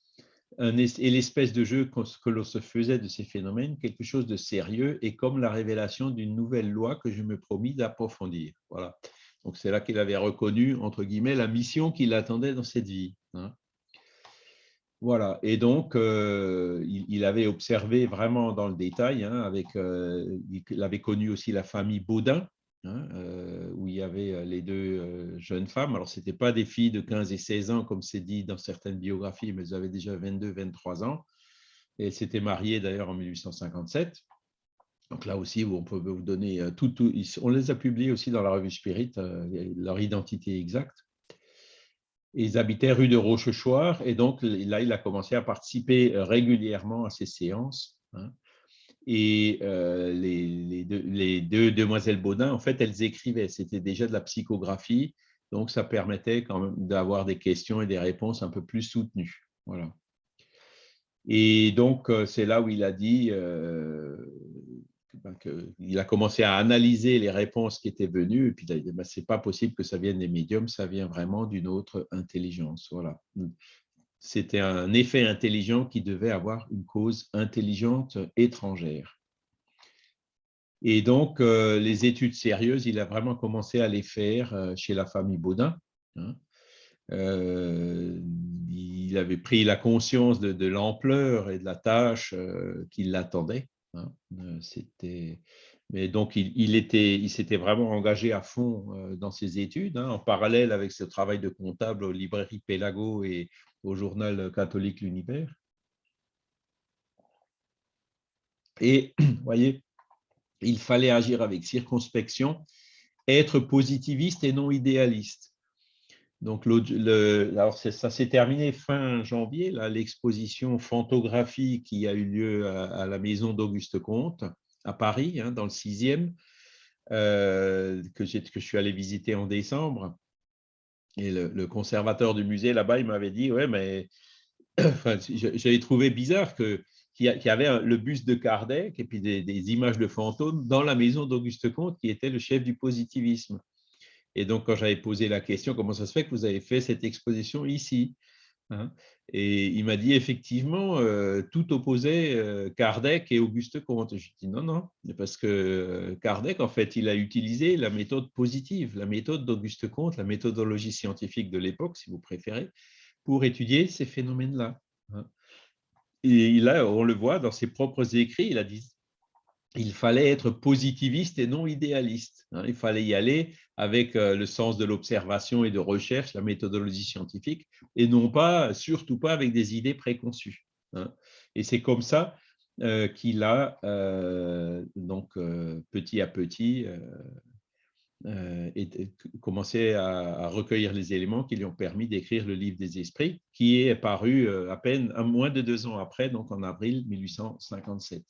et l'espèce de jeu que l'on se faisait de ces phénomènes, quelque chose de sérieux et comme la révélation d'une nouvelle loi que je me promis d'approfondir. Voilà. Donc, c'est là qu'il avait reconnu, entre guillemets, la mission qui l'attendait dans cette vie. Hein. Voilà, et donc, euh, il, avait observé vraiment dans le détail, hein, avec, euh, il avait connu aussi la famille Baudin, hein, euh, où il y avait les deux jeunes femmes. Alors, ce n'étaient pas des filles de 15 et 16 ans, comme c'est dit dans certaines biographies, mais elles avaient déjà 22, 23 ans. Et elles s'étaient mariées d'ailleurs en 1857. Donc là aussi, on peut vous donner euh, tout, on les a publiés aussi dans la revue Spirit, euh, leur identité exacte. Ils habitaient rue de Rochechouart et donc là, il a commencé à participer euh, régulièrement à ces séances. Hein. Et les, deux, demoiselles Baudin, en fait, elles écrivaient, c'était déjà de la psychographie, donc ça permettait quand même d'avoir des questions et des réponses un peu plus soutenues. Voilà. Et donc, c'est là où il a dit, ben, il a commencé à analyser les réponses qui étaient venues, et puis il a dit, ben, c'est pas possible que ça vienne des médiums, ça vient vraiment d'une autre intelligence. Voilà. C'était un effet intelligent qui devait avoir une cause intelligente étrangère. Et donc, euh, les études sérieuses, il a vraiment commencé à les faire euh, chez la famille Baudin. Hein. Euh, il avait pris la conscience de, l'ampleur et de la tâche qui l'attendait. Hein, mais donc il, était, il s'était vraiment engagé à fond dans ses études, hein, en parallèle avec ce travail de comptable aux librairies Pélago et au journal catholique L'Univers. Et vous voyez, il fallait agir avec circonspection, être positiviste et non idéaliste. Donc, le, alors ça s'est terminé fin janvier, l'exposition Phantographie qui a eu lieu à, la maison d'Auguste Comte à Paris, hein, dans le sixième, euh, que, que, je suis allé visiter en décembre. Et le, conservateur du musée là-bas, il m'avait dit, ouais, mais j'avais trouvé bizarre que qu'il y avait le buste de Kardec et puis des images de fantômes dans la maison d'Auguste Comte, qui était le chef du positivisme. Et donc, quand j'avais posé la question, comment ça se fait que vous avez fait cette exposition ici? Hein Et il m'a dit, effectivement, euh, tout opposait euh, Kardec et Auguste Comte. Je dit, non, non, parce que euh, Kardec, en fait, il a utilisé la méthode positive, la méthode d'Auguste Comte, la méthodologie scientifique de l'époque, si vous préférez, pour étudier ces phénomènes-là. Hein. Et là, on le voit dans ses propres écrits, il a dit il fallait être positiviste et non idéaliste. Hein. Il fallait y aller avec euh, le sens de l'observation et de recherche, la méthodologie scientifique, et non pas, surtout pas avec des idées préconçues. Hein. Et c'est comme ça qu'il a donc petit à petit commencé à, recueillir les éléments qui lui ont permis d'écrire le livre des esprits, qui est paru à peine un, moins de deux ans après, donc en avril 1857.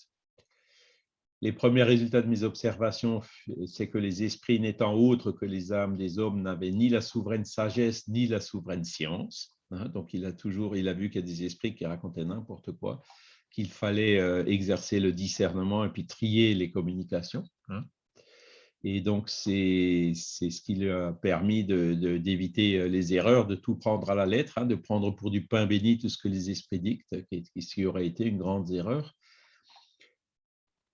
Les premiers résultats de mes observations, c'est que les esprits n'étant autres que les âmes des hommes n'avaient ni la souveraine sagesse ni la souveraine science. Hein. donc il a toujours, il a vu qu'il y a des esprits qui racontaient n'importe quoi, qu'il fallait euh, exercer le discernement et puis trier les communications. Hein. Et donc, c'est ce qui lui a permis d'éviter euh, les erreurs, de tout prendre à la lettre, hein, de prendre pour du pain béni tout ce que les esprits dictent, ce qui aurait été une grande erreur.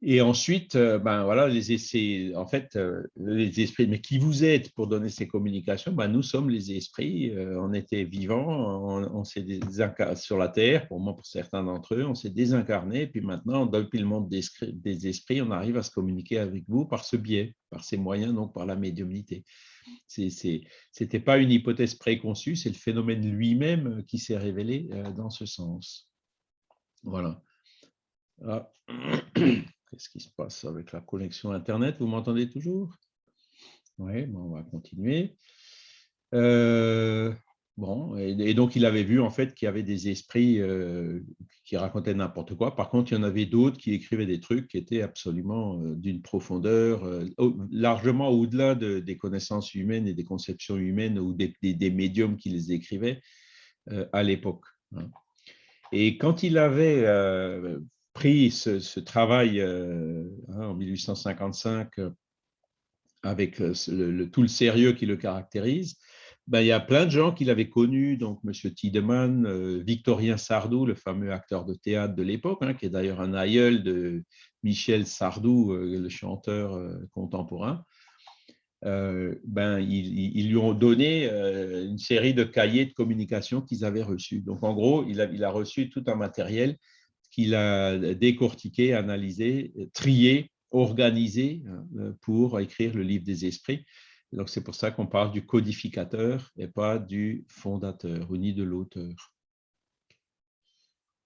Et ensuite, euh, ben voilà, les essais, en fait, euh, les esprits, mais qui vous êtes pour donner ces communications? Ben Nous sommes les esprits, euh, on était vivants, on, s'est sur la Terre, pour moi, pour certains d'entre eux, on s'est désincarné, puis maintenant, depuis le monde des, des, esprits, on arrive à se communiquer avec vous par ce biais, par ces moyens, donc par la médiumnité. Ce n'était pas une hypothèse préconçue, c'est le phénomène lui-même qui s'est révélé dans ce sens. Voilà. Ah. Qu'est-ce qui se passe avec la connexion Internet Vous m'entendez toujours? Oui, on va continuer. Euh, bon, et, donc il avait vu en fait qu'il y avait des esprits euh, qui racontaient n'importe quoi. Par contre, il y en avait d'autres qui écrivaient des trucs qui étaient absolument euh, d'une profondeur largement au-delà des connaissances humaines et des conceptions humaines ou des, médiums qui les écrivaient à l'époque. Hein. Et quand il avait pris ce, travail euh, hein, en 1855 euh, avec euh, tout le sérieux qui le caractérise, ben, il y a plein de gens qui l'avaient connu, donc M. Tiedemann, Victorien Sardou, le fameux acteur de théâtre de l'époque, hein, qui est d'ailleurs un aïeul de Michel Sardou, le chanteur contemporain. ben, ils, lui ont donné une série de cahiers de communication qu'ils avaient reçus. Donc, en gros, il a reçu tout un matériel qu'il a décortiqué, analysé, trié, organisé hein, pour écrire le livre des esprits. Donc, c'est pour ça qu'on parle du codificateur et pas du fondateur ou ni de l'auteur.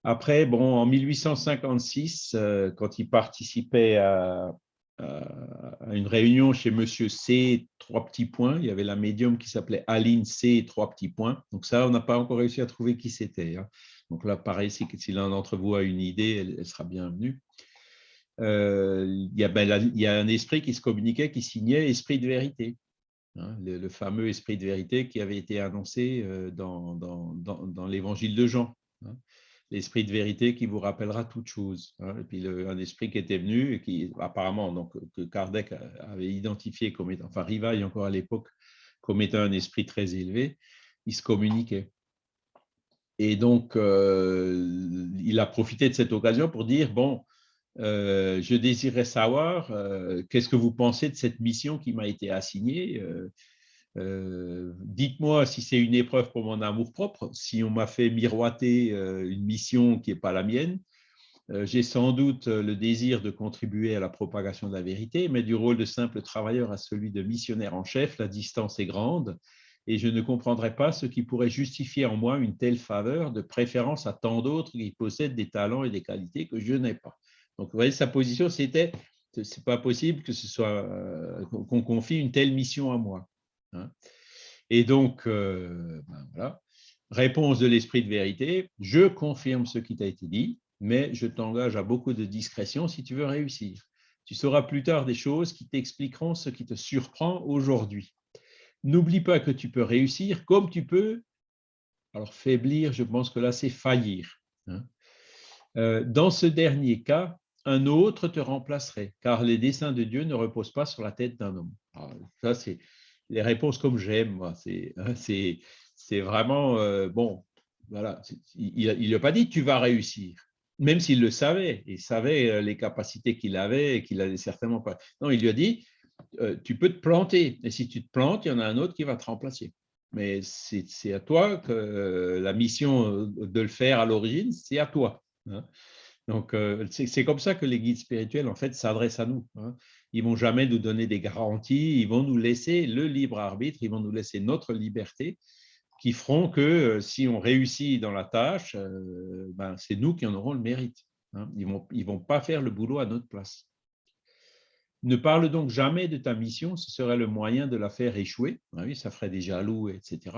Après, bon, en 1856, euh, quand il participait à, une réunion chez Monsieur C, trois petits points, il y avait la médium qui s'appelait Aline C, trois petits points. Donc ça, on n'a pas encore réussi à trouver qui c'était. Hein. Donc là, pareil, si, l'un d'entre vous a une idée, elle, sera bienvenue. Euh, il, y a, ben, il, y a, un esprit qui se communiquait, qui signait esprit de vérité. Hein, le, fameux esprit de vérité qui avait été annoncé euh, dans, l'évangile de Jean. Hein. l'esprit de vérité qui vous rappellera toute chose. Hein. et puis un esprit qui était venu et qui apparemment donc que Kardec avait identifié comme étant, enfin Rivaille encore à l'époque comme étant un esprit très élevé, il se communiquait. Et donc, euh, il a profité de cette occasion pour dire, bon, euh, je désirais savoir euh, qu'est-ce que vous pensez de cette mission qui m'a été assignée. Dites-moi si c'est une épreuve pour mon amour-propre, si on m'a fait miroiter une mission qui n'est pas la mienne. J'ai sans doute le désir de contribuer à la propagation de la vérité, mais du rôle de simple travailleur à celui de missionnaire en chef, la distance est grande et je ne comprendrais pas ce qui pourrait justifier en moi une telle faveur de préférence à tant d'autres qui possèdent des talents et des qualités que je n'ai pas. Donc, vous voyez, sa position, c'était c'est pas possible que ce soit euh, qu'on confie une telle mission à moi. Hein. Et donc, euh, ben voilà. Réponse de l'esprit de vérité, je confirme ce qui t'a été dit, mais je t'engage à beaucoup de discrétion si tu veux réussir. Tu sauras plus tard des choses qui t'expliqueront ce qui te surprend aujourd'hui. N'oublie pas que tu peux réussir comme tu peux, alors faiblir, je pense que là, c'est faillir. Hein. Euh, dans ce dernier cas, un autre te remplacerait, car les desseins de Dieu ne reposent pas sur la tête d'un homme. ça, c'est les réponses comme j'aime. Hein, c'est vraiment, euh, bon, voilà, il ne lui a pas dit tu vas réussir, même s'il le savait, il savait euh, les capacités qu'il avait et qu'il n'avait certainement pas. Non, il lui a dit euh, tu peux te planter. Et si tu te plantes, il y en a un autre qui va te remplacer. Mais c'est à toi que euh, la mission euh, de le faire à l'origine, c'est à toi. Hein. Donc, c'est comme ça que les guides spirituels, en fait, s'adressent à nous. Hein. Ils vont jamais nous donner des garanties, ils vont nous laisser le libre arbitre, ils vont nous laisser notre liberté, qui feront que si on réussit dans la tâche, ben, c'est nous qui en aurons le mérite. Hein. Ils vont, ils vont pas faire le boulot à notre place. Ne parle donc jamais de ta mission, ce serait le moyen de la faire échouer. Ah ça ferait des jaloux, etc.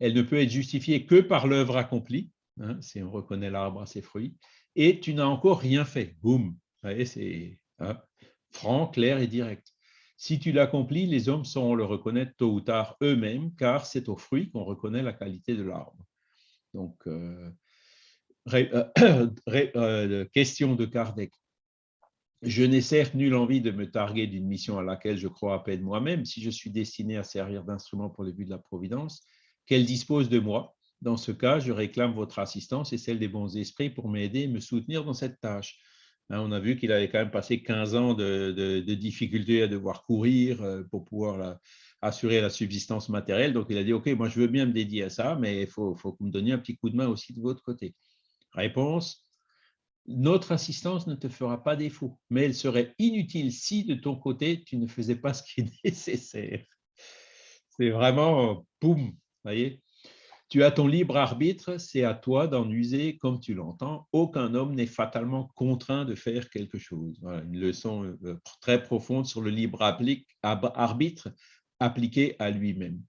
Elle ne peut être justifiée que par l'œuvre accomplie, hein, si on reconnaît l'arbre à ses fruits, et tu n'as encore rien fait. Boum C'est hein, franc, clair et direct. Si tu l'accomplis, les hommes sauront le reconnaître tôt ou tard eux-mêmes, car c'est aux fruits qu'on reconnaît la qualité de l'arbre. Donc, euh, euh, euh, question de Kardec. Je n'ai certes nulle envie de me targuer d'une mission à laquelle je crois à peine moi-même, si je suis destiné à servir d'instrument pour les buts de la Providence, qu'elle dispose de moi. Dans ce cas, je réclame votre assistance et celle des bons esprits pour m'aider et me soutenir dans cette tâche. Hein, on a vu qu'il avait quand même passé 15 ans de, difficultés à devoir courir euh, pour pouvoir assurer la subsistance matérielle. Donc, il a dit, OK, moi, je veux bien me dédier à ça, mais il faut, faut que vous me donniez un petit coup de main aussi de votre côté. Réponse, notre assistance ne te fera pas défaut, mais elle serait inutile si de ton côté, tu ne faisais pas ce qui est nécessaire. C'est vraiment, boum, voyez tu as ton libre arbitre, c'est à toi d'en user comme tu l'entends. Aucun homme n'est fatalement contraint de faire quelque chose. une leçon euh, très profonde sur le libre arbitre appliqué à lui-même.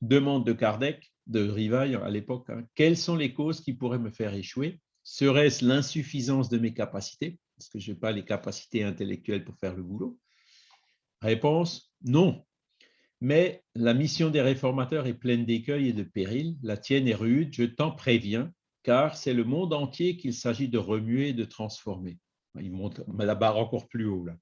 Demande de Kardec, de Rivail à l'époque, hein. quelles sont les causes qui pourraient me faire échouer? Serait-ce l'insuffisance de mes capacités? Est-ce que je n'ai pas les capacités intellectuelles pour faire le boulot Réponse, non. Mais la mission des réformateurs est pleine d'écueils et de périls. La tienne est rude, je t'en préviens, car c'est le monde entier qu'il s'agit de remuer et de transformer. Il monte la barre encore plus haut. Là.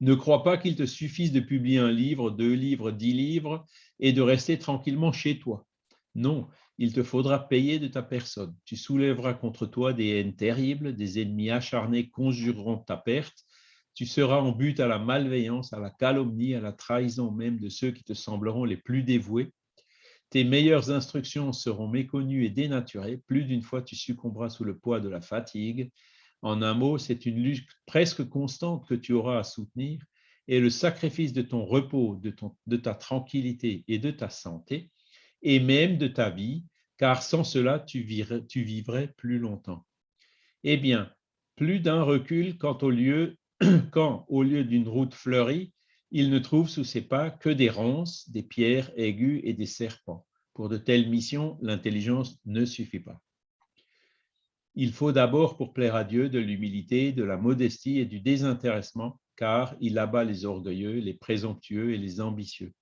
Ne crois pas qu'il te suffise de publier un livre, deux livres, dix livres et de rester tranquillement chez toi. Non, il te faudra payer de ta personne. Tu soulèveras contre toi des haines terribles, des ennemis acharnés conjureront ta perte. Tu seras en but à la malveillance, à la calomnie, à la trahison même de ceux qui te sembleront les plus dévoués. Tes meilleures instructions seront méconnues et dénaturées. Plus d'une fois, tu succomberas sous le poids de la fatigue. En un mot, c'est une lutte presque constante que tu auras à soutenir et le sacrifice de ton repos, de, de ta tranquillité et de ta santé et même de ta vie, car sans cela, tu vivrais, plus longtemps. Eh bien, plus d'un recul quand au lieu, quand, au lieu d'une route fleurie, il ne trouve sous ses pas que des ronces, des pierres aiguës et des serpents. Pour de telles missions, l'intelligence ne suffit pas. Il faut d'abord, pour plaire à Dieu, de l'humilité, de la modestie et du désintéressement, car il abat les orgueilleux, les présomptueux et les ambitieux.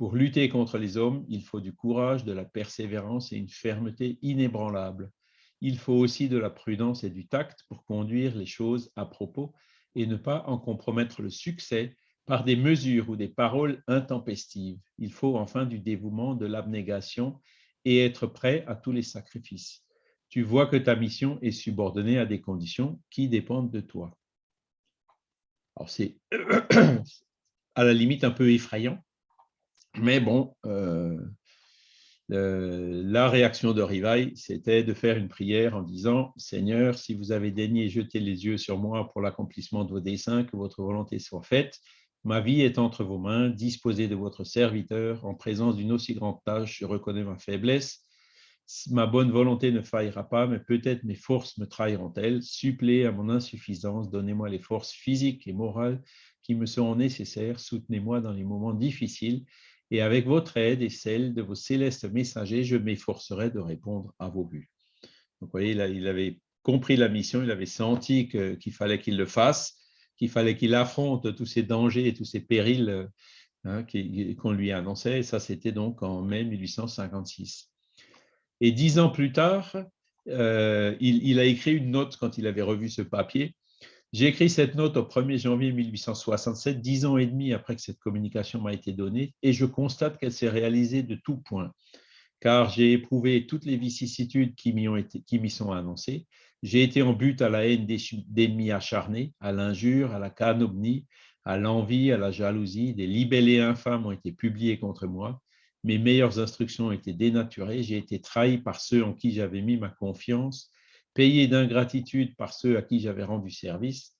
Pour lutter contre les hommes, il faut du courage, de la persévérance et une fermeté inébranlable. Il faut aussi de la prudence et du tact pour conduire les choses à propos et ne pas en compromettre le succès par des mesures ou des paroles intempestives. Il faut enfin du dévouement, de l'abnégation et être prêt à tous les sacrifices. Tu vois que ta mission est subordonnée à des conditions qui dépendent de toi. Alors c'est à la limite un peu effrayant, mais bon, euh, la réaction de Rivail, c'était de faire une prière en disant « Seigneur, si vous avez daigné jeter les yeux sur moi pour l'accomplissement de vos desseins, que votre volonté soit faite. Ma vie est entre vos mains, disposez de votre serviteur. En présence d'une aussi grande tâche, je reconnais ma faiblesse. Ma bonne volonté ne faillira pas, mais peut-être mes forces me trahiront-elles. Suppléez à mon insuffisance, donnez-moi les forces physiques et morales qui me seront nécessaires. Soutenez-moi dans les moments difficiles et avec votre aide et celle de vos célestes messagers, je m'efforcerai de répondre à vos buts. Donc, vous voyez, il avait compris la mission, il avait senti qu'il fallait qu'il le fasse, qu'il fallait qu'il affronte tous ces dangers et tous ces périls hein, qu'on lui annonçait. Et ça, c'était donc en mai 1856. Et dix ans plus tard, euh, il, a écrit une note quand il avait revu ce papier j'ai écrit cette note au 1er janvier 1867, dix ans et demi après que cette communication m'a été donnée, et je constate qu'elle s'est réalisée de tout point, car j'ai éprouvé toutes les vicissitudes qui m'y sont annoncées. J'ai été en but à la haine d'ennemis acharnés, à l'injure, à la calomnie, à l'envie, à la jalousie. Des libellés infâmes ont été publiés contre moi. Mes meilleures instructions ont été dénaturées. J'ai été trahi par ceux en qui j'avais mis ma confiance payé d'ingratitude par ceux à qui j'avais rendu service,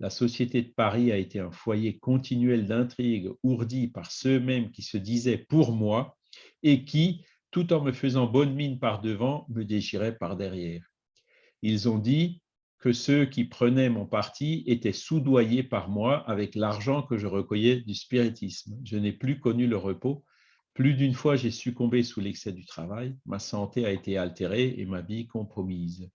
la Société de Paris a été un foyer continuel d'intrigues ourdies par ceux-mêmes qui se disaient pour moi et qui, tout en me faisant bonne mine par devant, me déchiraient par derrière. Ils ont dit que ceux qui prenaient mon parti étaient soudoyés par moi avec l'argent que je recueillais du spiritisme. Je n'ai plus connu le repos. Plus d'une fois, j'ai succombé sous l'excès du travail. Ma santé a été altérée et ma vie compromise.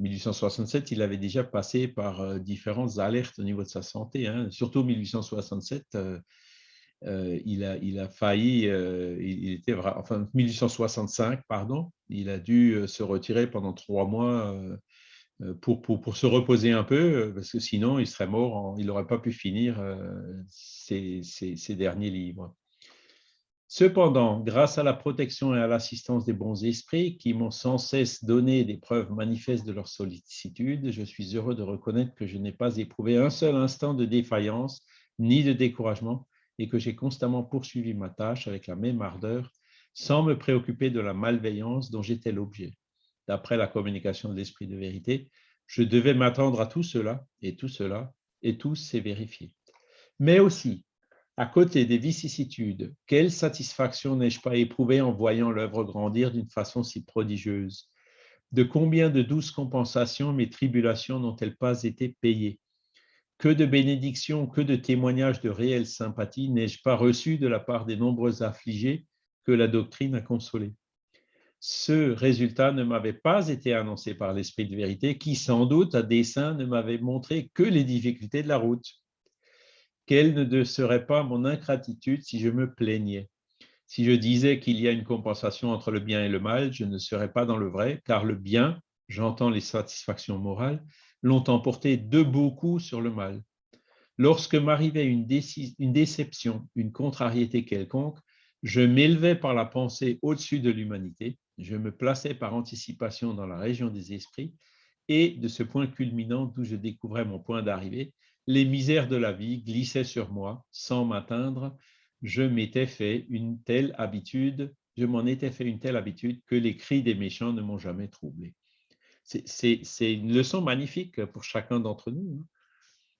1867, il avait déjà passé par euh, différentes alertes au niveau de sa santé. Hein. Surtout 1867, euh, euh, il, a, il a failli, il était, enfin 1865, pardon, il a dû se retirer pendant trois mois pour, pour, se reposer un peu, parce que sinon il serait mort, il n'aurait pas pu finir ses, derniers livres. Cependant, grâce à la protection et à l'assistance des bons esprits qui m'ont sans cesse donné des preuves manifestes de leur sollicitude, je suis heureux de reconnaître que je n'ai pas éprouvé un seul instant de défaillance ni de découragement et que j'ai constamment poursuivi ma tâche avec la même ardeur sans me préoccuper de la malveillance dont j'étais l'objet d'après la communication de l'esprit de vérité, je devais m'attendre à tout cela, et tout cela, et tout s'est vérifié. Mais aussi, à côté des vicissitudes, quelle satisfaction n'ai-je pas éprouvée en voyant l'œuvre grandir d'une façon si prodigieuse? De combien de douces compensations mes tribulations n'ont-elles pas été payées? Que de bénédictions, que de témoignages de réelle sympathie n'ai-je pas reçus de la part des nombreux affligés que la doctrine a consolés? Ce résultat ne m'avait pas été annoncé par l'Esprit de vérité, qui sans doute à dessein ne m'avait montré que les difficultés de la route. Quelle ne serait pas mon ingratitude si je me plaignais? Si je disais qu'il y a une compensation entre le bien et le mal, je ne serais pas dans le vrai, car le bien, j'entends les satisfactions morales, l'ont emporté de beaucoup sur le mal. Lorsque m'arrivait une, une déception, une contrariété quelconque, je m'élevais par la pensée au-dessus de l'humanité je me plaçais par anticipation dans la région des esprits et de ce point culminant d'où je découvrais mon point d'arrivée, les misères de la vie glissaient sur moi sans m'atteindre. Je m'étais fait une telle habitude, je m'en étais fait une telle habitude que les cris des méchants ne m'ont jamais troublé. C'est une leçon magnifique pour chacun d'entre nous. Hein.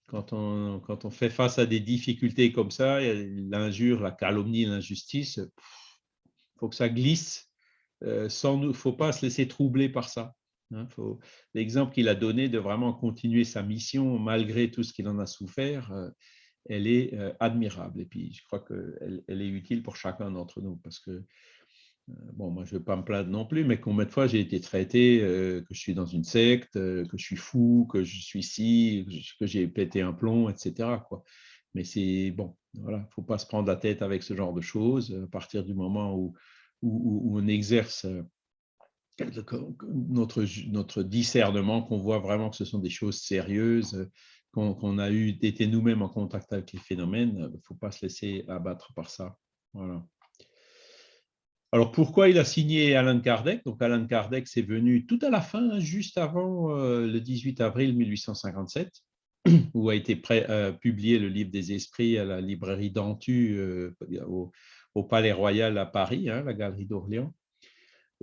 Quand on, fait face à des difficultés comme ça, l'injure, la calomnie, l'injustice, il faut que ça glisse euh, il ne faut pas se laisser troubler par ça. Hein. L'exemple qu'il a donné de vraiment continuer sa mission malgré tout ce qu'il en a souffert, euh, elle est euh, admirable. Et puis, je crois qu'elle elle est utile pour chacun d'entre nous parce que, bon, moi, je ne vais pas me plaindre non plus, mais combien de fois j'ai été traité que je suis dans une secte, que je suis fou, que je suis ci, que j'ai pété un plomb, etc. Quoi. Mais c'est bon, voilà, il ne faut pas se prendre la tête avec ce genre de choses. À partir du moment où où, on exerce euh, notre, discernement, qu'on voit vraiment que ce sont des choses sérieuses, qu'on a eu, été nous-mêmes en contact avec les phénomènes, il ne faut pas se laisser abattre par ça. Alors, pourquoi il a signé Alan Kardec? Donc, Alan Kardec, c'est venu tout à la fin, hein, juste avant euh, le 18 avril 1857, où a été euh, publié le livre des esprits à la librairie d'Antu au, au Palais Royal à Paris, hein, la galerie d'Orléans.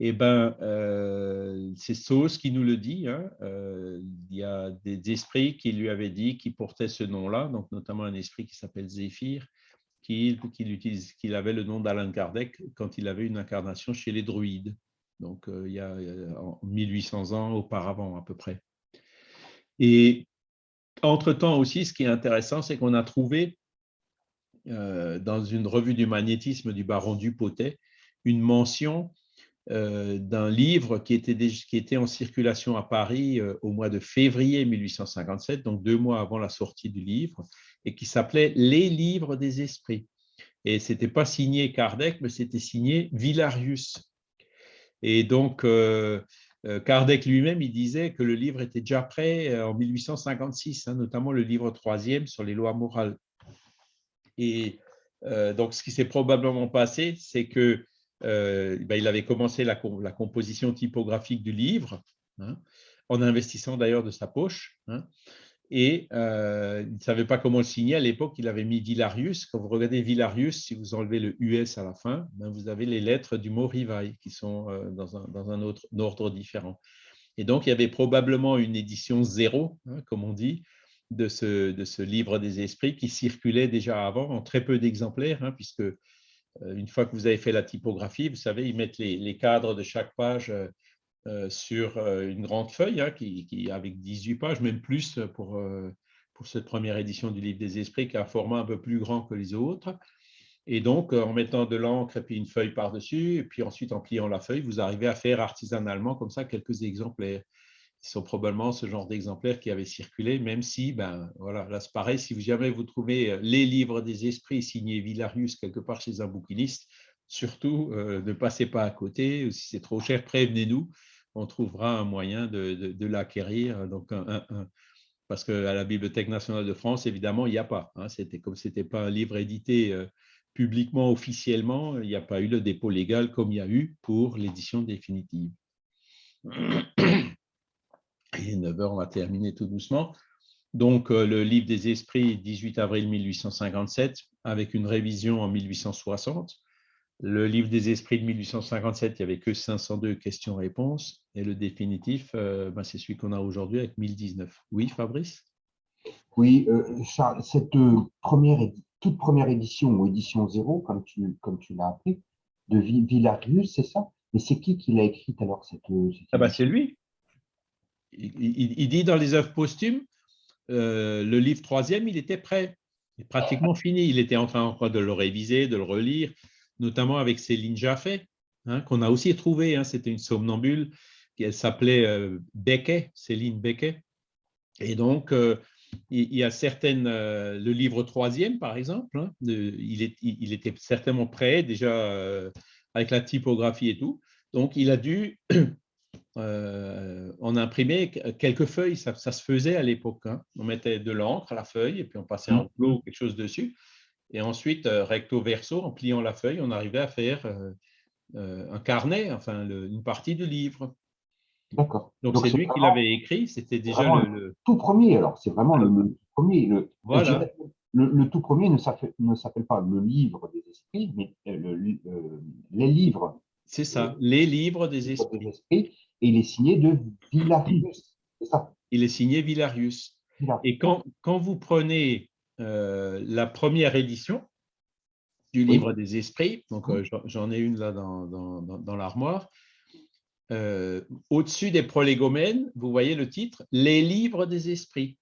Eh ben, euh, c'est Sauce qui nous le dit. Hein, euh, il y a des esprits qui lui avaient dit qui portaient ce nom-là, donc notamment un esprit qui s'appelle Zéphyr, qui, qui, avait le nom d'Alain Kardec quand il avait une incarnation chez les druides, donc euh, il y a en 1800 ans auparavant à peu près. Et entre-temps aussi, ce qui est intéressant, c'est qu'on a trouvé euh, dans une revue du magnétisme du baron Dupotet une mention d'un livre qui était, qui était en circulation à Paris euh, au mois de février 1857, donc deux mois avant la sortie du livre, et qui s'appelait Les livres des esprits. Et ce n'était pas signé Kardec, mais c'était signé Villarius. Et donc, Kardec lui-même, il disait que le livre était déjà prêt en 1856, hein, notamment le livre troisième sur les lois morales. Et euh, donc, ce qui s'est probablement passé, c'est que euh, ben, il avait commencé la, composition typographique du livre, hein, en investissant d'ailleurs de sa poche. Hein, et euh, il ne savait pas comment le signer. À l'époque, il avait mis Villarius. Quand vous regardez Villarius, si vous enlevez le US à la fin, ben, vous avez les lettres du mot rivaille qui sont dans un, dans un autre ordre différent. Et donc, il y avait probablement une édition zéro, hein, comme on dit, de ce, livre des esprits qui circulait déjà avant en très peu d'exemplaires, puisque euh, une fois que vous avez fait la typographie, vous savez, ils mettent les, cadres de chaque page euh, sur une grande feuille hein, qui, avec 18 pages, même plus pour, pour cette première édition du Livre des Esprits, qui a un format un peu plus grand que les autres. Et donc, en mettant de l'encre et puis une feuille par-dessus, et puis ensuite en pliant la feuille, vous arrivez à faire artisanalement comme ça quelques exemplaires. Ce sont probablement ce genre d'exemplaires qui avaient circulé, même si, ben voilà, là c'est pareil, si jamais vous trouvez les livres des esprits signés Villarius quelque part chez un bouquiniste, surtout ne passez pas à côté, si c'est trop cher, prévenez-nous on trouvera un moyen de, l'acquérir. Donc, parce qu'à la Bibliothèque nationale de France, évidemment, il n'y a pas. Hein. c'était comme ce n'était pas un livre édité euh, publiquement, officiellement, il n'y a pas eu le dépôt légal comme il y a eu pour l'édition définitive. Il est 9 heures, on va terminer tout doucement. Donc, euh, le livre des esprits, 18 avril 1857, avec une révision en 1860. Le livre des esprits de 1857, il n'y avait que 502 questions-réponses. Et le définitif, euh, ben, c'est celui qu'on a aujourd'hui avec 1019. Oui, Fabrice? Oui, euh, Charles, cette première, toute première édition, ou édition zéro, comme tu, comme tu l'as appelé, de Villarius, c'est ça? Mais c'est qui qui l'a écrite alors cette, ah ben, C'est lui. Il, dit dans les œuvres posthumes, le livre troisième, il était prêt, pratiquement fini. Il était en train de le réviser, de le relire notamment avec Céline Jaffé, hein, qu'on a aussi trouvé. Hein, C'était une somnambule, qui s'appelait euh, Céline Becquet. Et donc, euh, il y a certaines, euh, le livre troisième, par exemple, hein, il, était certainement prêt déjà avec la typographie et tout. Donc, il a dû en imprimer quelques feuilles. Ça, se faisait à l'époque. On mettait de l'encre à la feuille et puis on passait un plot ou quelque chose dessus. Et ensuite, euh, recto verso, en pliant la feuille, on arrivait à faire euh, euh, un carnet, enfin une partie du livre. D'accord. Donc, c'est lui qui l'avait écrit, c'était déjà le, Tout premier, alors, c'est vraiment le, le, premier. Le, voilà. Le, tout premier ne s'appelle pas le livre des esprits, mais les livres. C'est ça, les livres des esprits. Et il est signé de Villarius, c'est ça Il est signé Villarius. Et quand, quand vous prenez euh, la première édition du livre des esprits, donc euh, j'en ai une là dans, dans, l'armoire. Euh, au-dessus des prolégomènes, vous voyez le titre « Les livres des esprits ».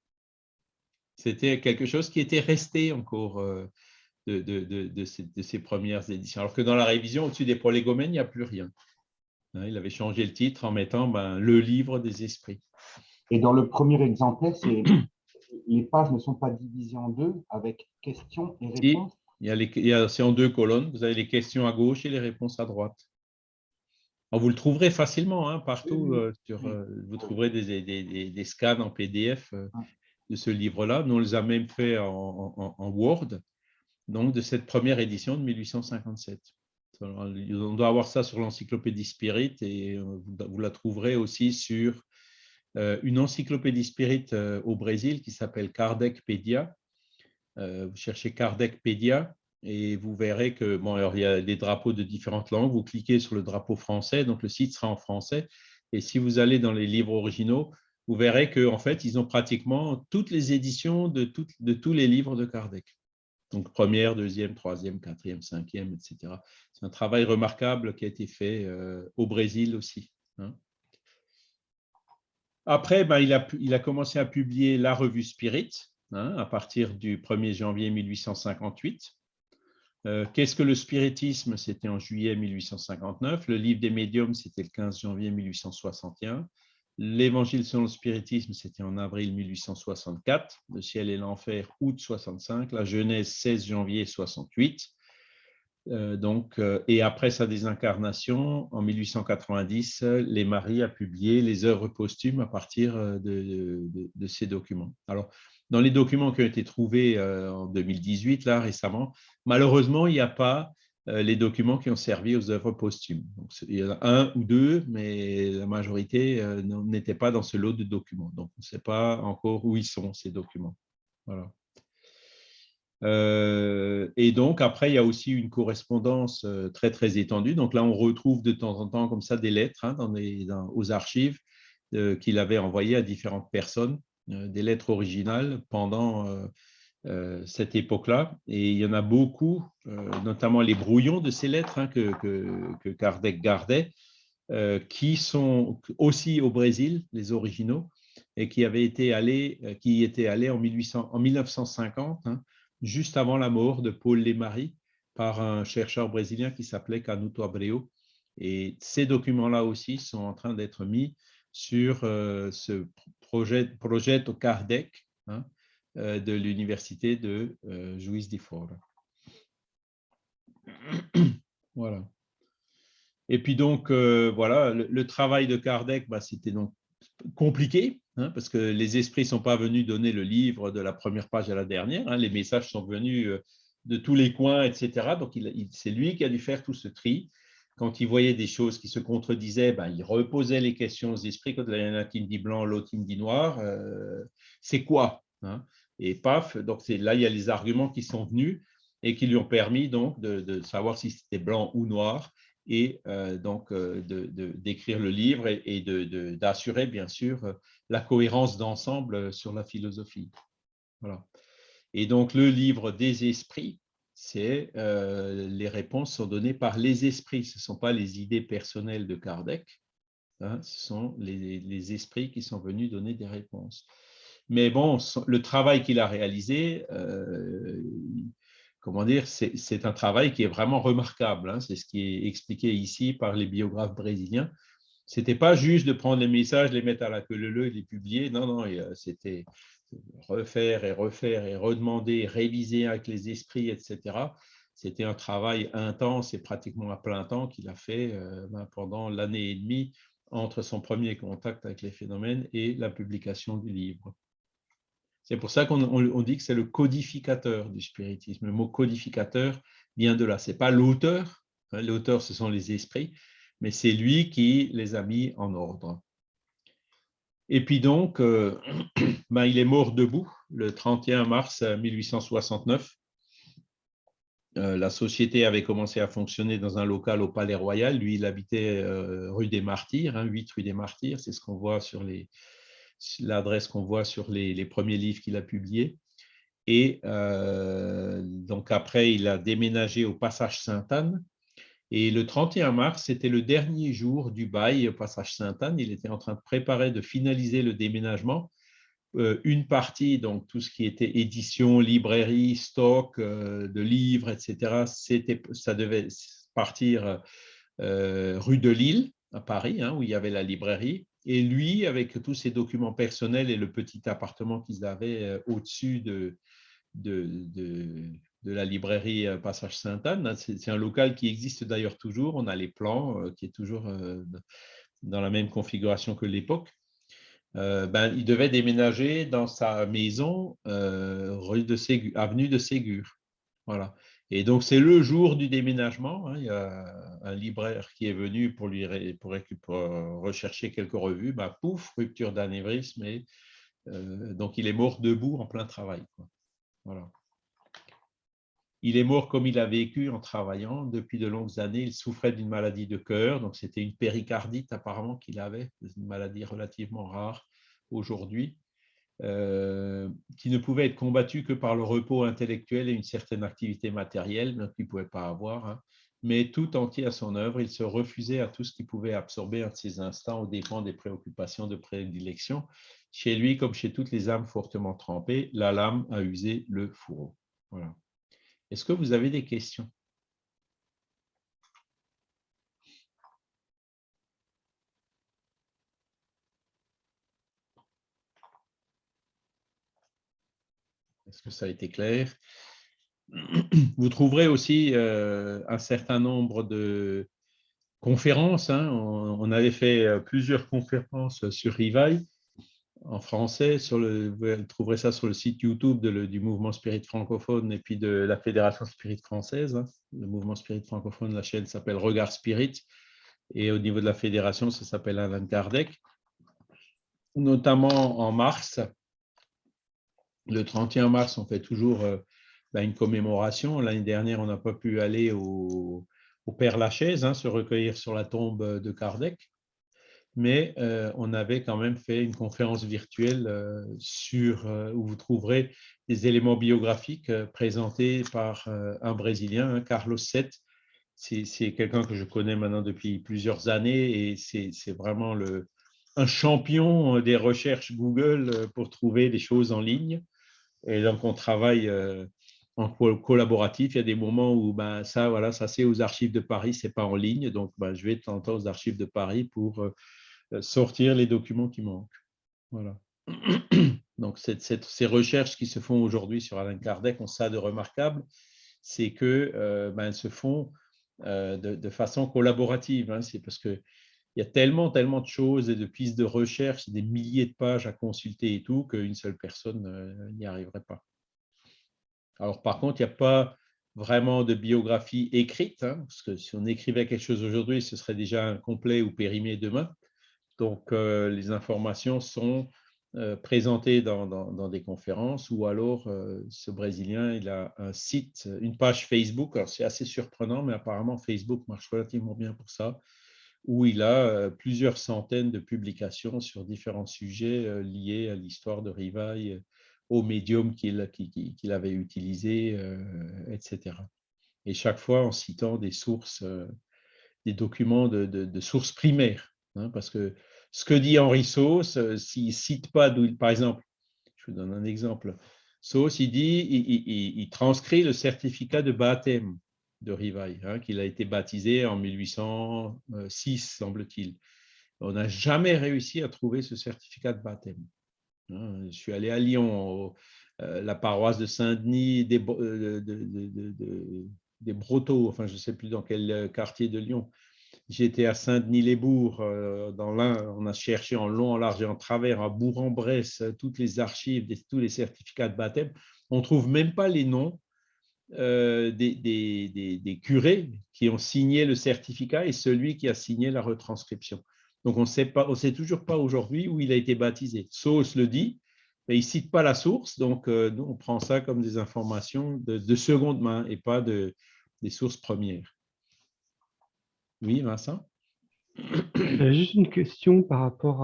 C'était quelque chose qui était resté encore de, de, de, ces, premières éditions. Alors que dans la révision, au-dessus des prolégomènes, il n'y a plus rien. Hein, il avait changé le titre en mettant ben, le livre des esprits. Et dans le premier exemplaire, les pages ne sont pas divisées en deux avec questions et réponses C'est en deux colonnes. Vous avez les questions à gauche et les réponses à droite. vous le trouverez facilement hein, partout. Euh, sur, euh, vous trouverez des, des, des, scans en PDF euh, de ce livre-là. Nous, on les a même fait en, Word, donc de cette première édition de 1857. On doit avoir ça sur l'encyclopédie Spirit et vous la trouverez aussi sur euh, une encyclopédie spirit euh, au Brésil qui s'appelle Kardecpedia. Euh, vous cherchez Kardecpedia et vous verrez que bon, alors, il y a des drapeaux de différentes langues. Vous cliquez sur le drapeau français, donc le site sera en français. Et si vous allez dans les livres originaux, vous verrez qu'en en fait, ils ont pratiquement toutes les éditions de, de tous les livres de Kardec. Donc, première, deuxième, troisième, quatrième, cinquième, etc. C'est un travail remarquable qui a été fait au Brésil aussi. Hein. Après, ben, il, a, il, a, commencé à publier la revue Spirit hein, à partir du 1er janvier 1858. Euh, qu'est-ce que le spiritisme? C'était en juillet 1859. Le livre des médiums, c'était le 15 janvier 1861. L'évangile selon le spiritisme, c'était en avril 1864. Le ciel et l'enfer, août 65. La Genèse, 16 janvier 68. Euh, donc, euh, et après sa désincarnation, en 1890, les Maris a publié les œuvres posthumes à partir euh, de, ces documents. Alors, dans les documents qui ont été trouvés en 2018, là, récemment, malheureusement, il n'y a pas les documents qui ont servi aux œuvres posthumes. Il y en a un ou deux, mais la majorité n'était pas dans ce lot de documents. Donc, on ne sait pas encore où ils sont, ces documents. Voilà. Euh, et donc, après, il y a aussi une correspondance euh, très, très étendue. Donc là, on retrouve de temps en temps comme ça des lettres hein, dans aux archives euh, qu'il avait envoyées à différentes personnes, des lettres originales pendant cette époque-là. Et il y en a beaucoup, notamment les brouillons de ces lettres hein, que, que, Kardec gardait. qui sont aussi au Brésil, les originaux, et qui avaient été allés, qui étaient allés en, 1800, en 1950, hein, juste avant la mort de Paul Lemarie, par un chercheur brésilien qui s'appelait Canuto Abreu. Et ces documents-là aussi sont en train d'être mis sur ce projet, projet au Kardec hein, de l'université de Juiz de Fora. voilà. Et puis donc, euh, voilà, le, travail de Kardec, bah, c'était donc compliqué, hein, parce que les esprits ne sont pas venus donner le livre de la première page à la dernière, hein. les messages sont venus euh, de tous les coins, etc. Donc, c'est lui qui a dû faire tout ce tri. Quand il voyait des choses qui se contredisaient, ben, il reposait les questions aux esprits. Quand il y en a qui me dit blanc, l'autre qui me dit noir, euh, c'est quoi hein? Et paf, donc là, il y a les arguments qui sont venus et qui lui ont permis donc de, savoir si c'était blanc ou noir et euh, donc euh, d'écrire le livre et, d'assurer bien sûr la cohérence d'ensemble sur la philosophie. Voilà. Et donc le livre des esprits, c'est euh, les réponses sont données par les esprits, ce ne sont pas les idées personnelles de Kardec, hein, ce sont les, les, esprits qui sont venus donner des réponses. Mais bon, le travail qu'il a réalisé, comment dire, c'est un travail qui est vraiment remarquable. Hein. C'est ce qui est expliqué ici par les biographes brésiliens. Ce n'était pas juste de prendre les messages, les mettre à la queue leu et les publier. Non, non, c'était refaire et refaire et redemander, réviser avec les esprits, etc. C'était un travail intense et pratiquement à plein temps qu'il a fait euh, ben, pendant l'année et demie entre son premier contact avec les phénomènes et la publication du livre. C'est pour ça qu'on dit que c'est le codificateur du spiritisme. Le mot codificateur vient de là. Ce n'est pas l'auteur, hein, l'auteur ce sont les esprits, mais c'est lui qui les a mis en ordre. Et puis donc, euh, ben, il est mort debout le 31 mars 1869. Euh, la société avait commencé à fonctionner dans un local au Palais Royal. Lui, il habitait euh, rue des Martyrs, 8 hein, rue des Martyrs. C'est ce qu'on voit sur les, l'adresse qu'on voit sur les, premiers livres qu'il a publiés. Et euh, donc après, il a déménagé au Passage Sainte-Anne. Et le 31 mars, c'était le dernier jour du bail au Passage Sainte-Anne. Il était en train de préparer, de finaliser le déménagement. Euh, une partie, donc tout ce qui était édition, librairie, stock euh, de livres, etc., ça devait partir rue de Lille, à Paris, hein, où il y avait la librairie. Et lui, avec tous ses documents personnels et le petit appartement qu'ils avaient euh, au-dessus de, de, la librairie euh, Passage Sainte-Anne, hein, c'est un local qui existe d'ailleurs toujours. On a les plans euh, qui est toujours dans la même configuration que l'époque. ben, il devait déménager dans sa maison rue de Ségur, avenue de Ségur. Voilà. Et donc, c'est le jour du déménagement. Hein, il y a un libraire qui est venu pour, lui pour, rechercher quelques revues. Bah, pouf, rupture d'anévrisme. Euh, donc, il est mort debout en plein travail. Il est mort comme il a vécu en travaillant. Depuis de longues années, il souffrait d'une maladie de cœur. Donc, c'était une péricardite apparemment qu'il avait, une maladie relativement rare aujourd'hui. Euh, qui ne pouvait être combattu que par le repos intellectuel et une certaine activité matérielle, qu'il ne pouvait pas avoir. Hein. Mais tout entier à son œuvre, il se refusait à tout ce qui pouvait absorber un de ses instants aux dépens des préoccupations de prédilection. Chez lui, comme chez toutes les âmes fortement trempées, la lame a usé le fourreau. Voilà. Est-ce que vous avez des questions? Est-ce que ça a été clair? Vous trouverez aussi euh, un certain nombre de conférences. Hein. On, avait fait euh, plusieurs conférences sur Rivail en français. Vous trouverez ça sur le site YouTube du mouvement Spirit francophone et puis de la Fédération Spirit française. Hein. Le mouvement Spirit francophone, la chaîne s'appelle Regard Spirit. Et au niveau de la fédération, ça s'appelle Alain Kardec. Notamment en mars, le 31 mars, on fait toujours euh, ben, une commémoration. L'année dernière, on n'a pas pu aller au, Père Lachaise, hein, se recueillir sur la tombe de Kardec, mais euh, on avait quand même fait une conférence virtuelle euh, sur, où vous trouverez des éléments biographiques présentés par un Brésilien, hein, Carlos VII. c'est quelqu'un que je connais maintenant depuis plusieurs années et c'est vraiment un champion des recherches Google pour trouver des choses en ligne. Et donc, on travaille en collaboratif. Il y a des moments où ben, ça, voilà, ça c'est aux archives de Paris, c'est pas en ligne. Donc, ben, je vais de temps aux archives de Paris pour euh, sortir les documents qui manquent. Voilà. Donc, ces recherches qui se font aujourd'hui sur Alain Kardec ont ça de remarquable, c'est qu'elles euh, ben, se font euh, de, façon collaborative. Hein. C'est parce qu'il y a tellement, tellement de choses et de pistes de recherche, des milliers de pages à consulter et tout, qu'une seule personne n'y arriverait pas. Alors, par contre, il n'y a pas vraiment de biographie écrite, hein, parce que si on écrivait quelque chose aujourd'hui, ce serait déjà incomplet ou périmé demain. Donc, euh, les informations sont euh, présentées dans, des conférences ou alors euh, ce Brésilien, il a un site, une page Facebook. C'est assez surprenant, mais apparemment, Facebook marche relativement bien pour ça, où il a plusieurs centaines de publications sur différents sujets liés à l'histoire de Rivail au médium qu'il avait utilisé, etc. Et chaque fois en citant des sources, des documents de, sources primaires. Hein, parce que ce que dit Henri Sauce, s'il ne cite pas, par exemple, je vous donne un exemple, Sauce, il dit, il, transcrit le certificat de baptême de Rivail, hein, qu'il a été baptisé en 1806, semble-t-il. On n'a jamais réussi à trouver ce certificat de baptême. Hein, je suis allé à Lyon, euh, la paroisse de Saint-Denis, des, euh, des Brotteaux, enfin je ne sais plus dans quel euh, quartier de Lyon. J'étais à Saint-Denis-les-Bourgs, dans l'un, on a cherché en long, en large et en travers, à Bourg-en-Bresse, toutes les archives, tous les certificats de baptême. On ne trouve même pas les noms des, des, curés qui ont signé le certificat et celui qui a signé la retranscription. Donc, on ne sait toujours pas aujourd'hui où il a été baptisé. Sauce le dit, mais il ne cite pas la source, donc euh, on prend ça comme des informations de, seconde main et pas de, des sources premières. Oui, Vincent? Juste une question par rapport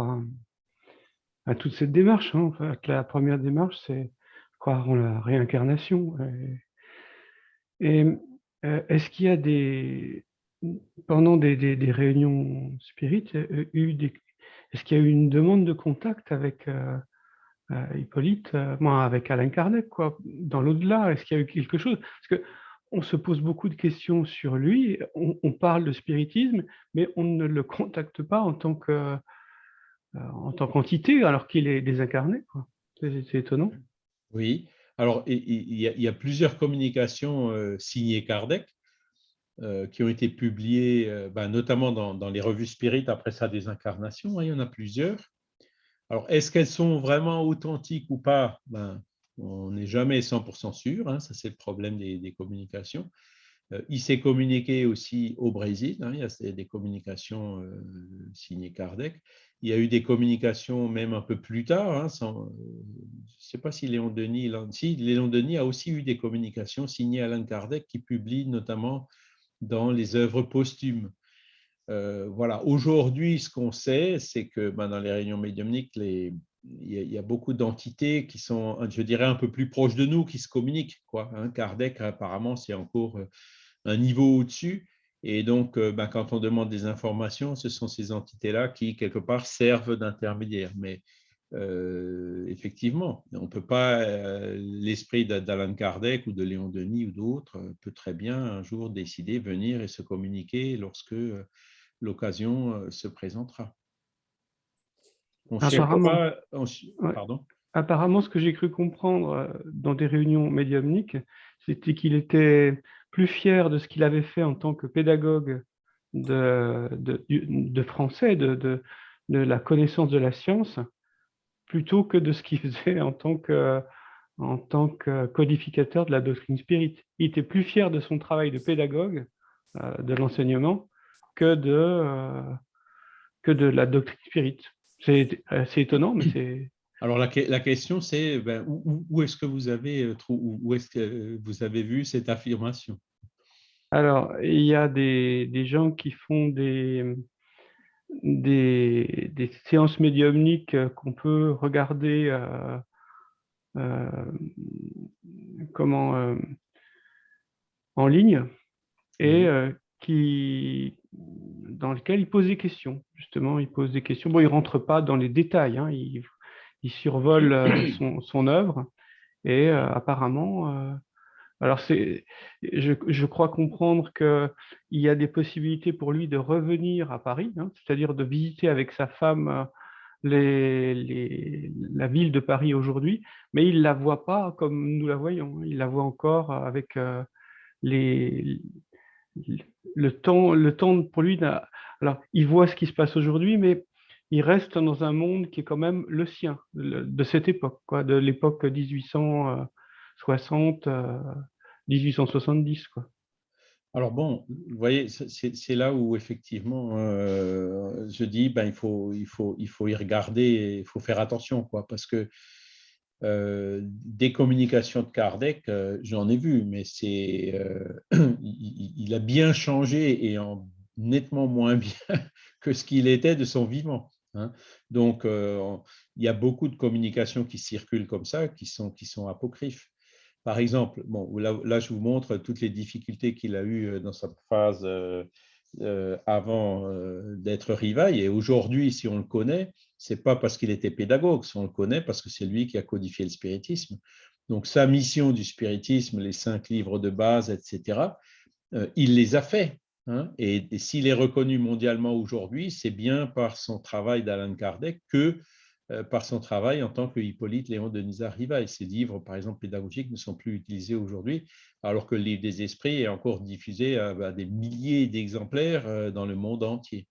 à, toute cette démarche. Hein. la première démarche, c'est croire en la réincarnation. Euh, est-ce qu'il y a des, pendant des, réunions spirites, euh, est-ce qu'il y a eu une demande de contact avec euh, euh, Hippolyte, moi, avec Alain Kardec, quoi, dans l'au-delà? Est-ce qu'il y a eu quelque chose? Parce que on se pose beaucoup de questions sur lui, on, parle de spiritisme, mais on ne le contacte pas en tant que en tant qu'entité, alors qu'il est désincarné. C'est étonnant. Oui. Alors, il y, a, plusieurs communications signées Kardec. Euh, qui ont été publiées, euh, ben, notamment dans, les revues spirites après sa désincarnation. Hein, il y en a plusieurs. Alors, est-ce qu'elles sont vraiment authentiques ou pas? Ben, On n'est jamais 100% sûr. Hein, ça, c'est le problème des, communications. Euh, il s'est communiqué aussi au Brésil. Hein, il y a des communications signées Kardec. Il y a eu des communications même un peu plus tard. je ne sais pas si Léon Denis, si, Léon Denis a aussi eu des communications signées Alain Kardec qui publie notamment dans les œuvres posthumes. Euh, voilà. Aujourd'hui, ce qu'on sait, c'est que ben, dans les réunions médiumniques, il, y a, beaucoup d'entités qui sont, je dirais, un peu plus proches de nous, qui se communiquent. Quoi. Hein. Kardec, apparemment, c'est encore euh, un niveau au-dessus. Et donc, euh, ben, quand on demande des informations, ce sont ces entités-là qui, quelque part, servent d'intermédiaires. Mais euh, effectivement, on ne peut pas, euh, l'esprit d'Alan Kardec ou de Léon Denis ou d'autres peut très bien un jour décider venir et se communiquer lorsque l'occasion se présentera. apparemment, Pardon? Apparemment, ce que j'ai cru comprendre dans des réunions médiumniques, c'était qu'il était plus fier de ce qu'il avait fait en tant que pédagogue de, de, français, de, de, la connaissance de la science, plutôt que de ce qu'il faisait en tant que, en tant que codificateur de la doctrine spirit. Il était plus fier de son travail de pédagogue, euh, de l'enseignement, que de, euh, que de la doctrine spirit. C'est assez étonnant, mais c'est... Alors la, la question c'est ben, où, où est-ce que vous avez euh, où est-ce que vous avez vu cette affirmation? Alors il y a des, des gens qui font des, des, séances médiumniques euh, qu'on peut regarder euh, euh, comment, en ligne et qui, dans lequel il pose des questions. Justement, il pose des questions. Bon, il ne rentre pas dans les détails, hein. il, survole euh, son, son, œuvre et euh, apparemment, euh, alors c'est, je, je, crois comprendre qu'il y a des possibilités pour lui de revenir à Paris, hein, c'est-à-dire de visiter avec sa femme les, les, la ville de Paris aujourd'hui, mais il ne la voit pas comme nous la voyons. Hein. Il la voit encore avec les, le temps, le temps pour lui, alors il voit ce qui se passe aujourd'hui, mais il reste dans un monde qui est quand même le sien, de cette époque, quoi, de l'époque 1860, 1870. Euh, quoi. Alors bon, vous voyez, c'est là où effectivement euh, je dis, ben, il, faut, il, faut, il faut y regarder, il faut faire attention, quoi, parce que euh, des communications de Kardec, j'en ai vu, mais c'est, il, a bien changé et en nettement moins bien que ce qu'il était de son vivant. Hein. Donc, il y a beaucoup de communications qui circulent comme ça, qui sont, apocryphes. Par exemple, bon, là, je vous montre toutes les difficultés qu'il a eues dans sa phase avant d'être rivaille. Et aujourd'hui, si on le connaît, c'est pas parce qu'il était pédagogue, si on le connaît, parce que c'est lui qui a codifié le spiritisme. Donc sa mission du spiritisme, les cinq livres de base, etc., euh, il les a faits. Hein. et, s'il est reconnu mondialement aujourd'hui, c'est bien par son travail d'Alan Kardec que euh, par son travail en tant que Hippolyte Léon de Nizar-Rivail. Ses livres, par exemple, pédagogiques ne sont plus utilisés aujourd'hui, alors que le livre des esprits est encore diffusé à des milliers d'exemplaires euh, dans le monde entier.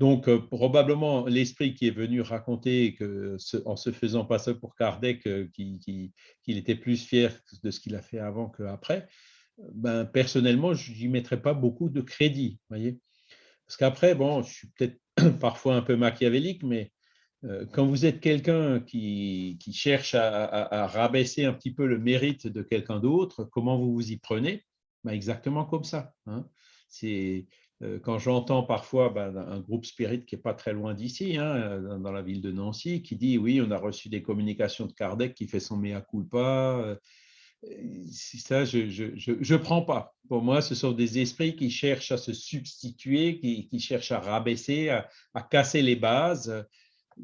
Donc, euh, probablement, l'esprit qui est venu raconter en se faisant passer pour Kardec, qu'il était plus fier de ce qu'il a fait avant qu'après, ben, personnellement, je n'y mettrais pas beaucoup de crédit. Voyez Parce qu'après, bon, je suis peut-être parfois un peu machiavélique, mais euh, quand vous êtes quelqu'un qui, cherche à, rabaisser un petit peu le mérite de quelqu'un d'autre, comment vous vous y prenez? Ben, Exactement comme ça. Hein. C'est euh, quand j'entends parfois ben, un groupe spirit qui n'est pas très loin d'ici, hein, dans la ville de Nancy, qui dit oui, on a reçu des communications de Kardec qui fait son mea culpa, euh, ça, je ne prends pas. Pour moi, ce sont des esprits qui cherchent à se substituer, qui, cherchent à rabaisser, à, casser les bases.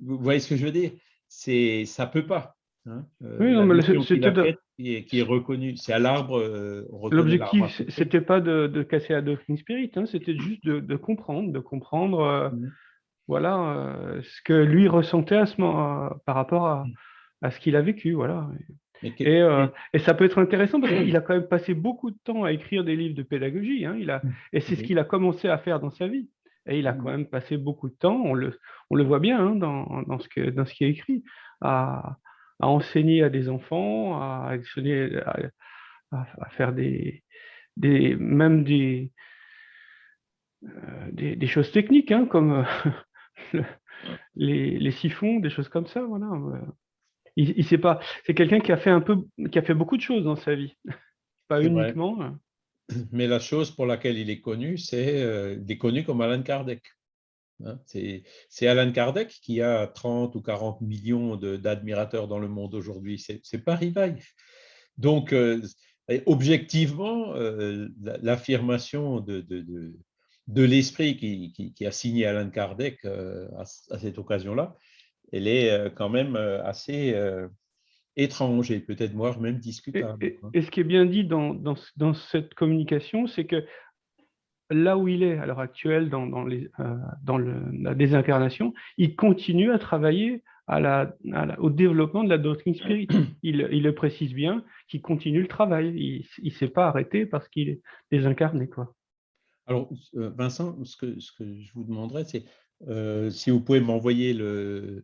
Vous voyez ce que je veux dire? Ça ne peut pas. Hein. Euh, oui, non, mais c'était qui est, reconnu. C'est à l'arbre. Euh, L'objectif, c'était pas de, casser la doctrine spirit, hein, c'était juste de, comprendre, de comprendre euh, mmh. voilà, euh, ce que lui ressentait à ce moment, par rapport à, mmh. à ce qu'il a vécu. Voilà. Et, et, ça peut être intéressant parce qu'il a quand même passé beaucoup de temps à écrire des livres de pédagogie. Hein, il a, mmh. et c'est ce qu'il a commencé à faire dans sa vie. Et il a quand même passé beaucoup de temps, on le, on le voit bien hein, dans, dans, ce que, dans ce qui est écrit, à, à enseigner à des enfants, à, à, faire des, des, même des, euh, des, choses techniques, hein, comme euh, les, les, siphons, des choses comme ça. Voilà. Il, il sait pas. C'est quelqu'un qui a fait un peu, qui a fait beaucoup de choses dans sa vie, pas uniquement. Hein. Mais la chose pour laquelle il est connu, c'est euh, il est connu comme Alan Kardec. Hein. C'est Alan Kardec qui a 30 ou 40 millions d'admirateurs dans le monde aujourd'hui. C'est pas Rivail. Donc, euh, objectivement, euh, l'affirmation de, de, de, l'esprit qui, qui, a signé Alan Kardec euh, à, cette occasion-là, elle est quand même assez étrange et peut-être moi même discutable. Et, et, ce qui est bien dit dans, dans, dans cette communication, c'est que là où il est à l'heure actuelle dans, les, euh, dans la désincarnation, il continue à travailler à la, au développement de la doctrine spirit. Il, le précise bien qu'il continue le travail. Il ne s'est pas arrêté parce qu'il est désincarné. Quoi. Alors, euh, Vincent, ce que, ce que je vous demanderais, c'est euh, si vous pouvez m'envoyer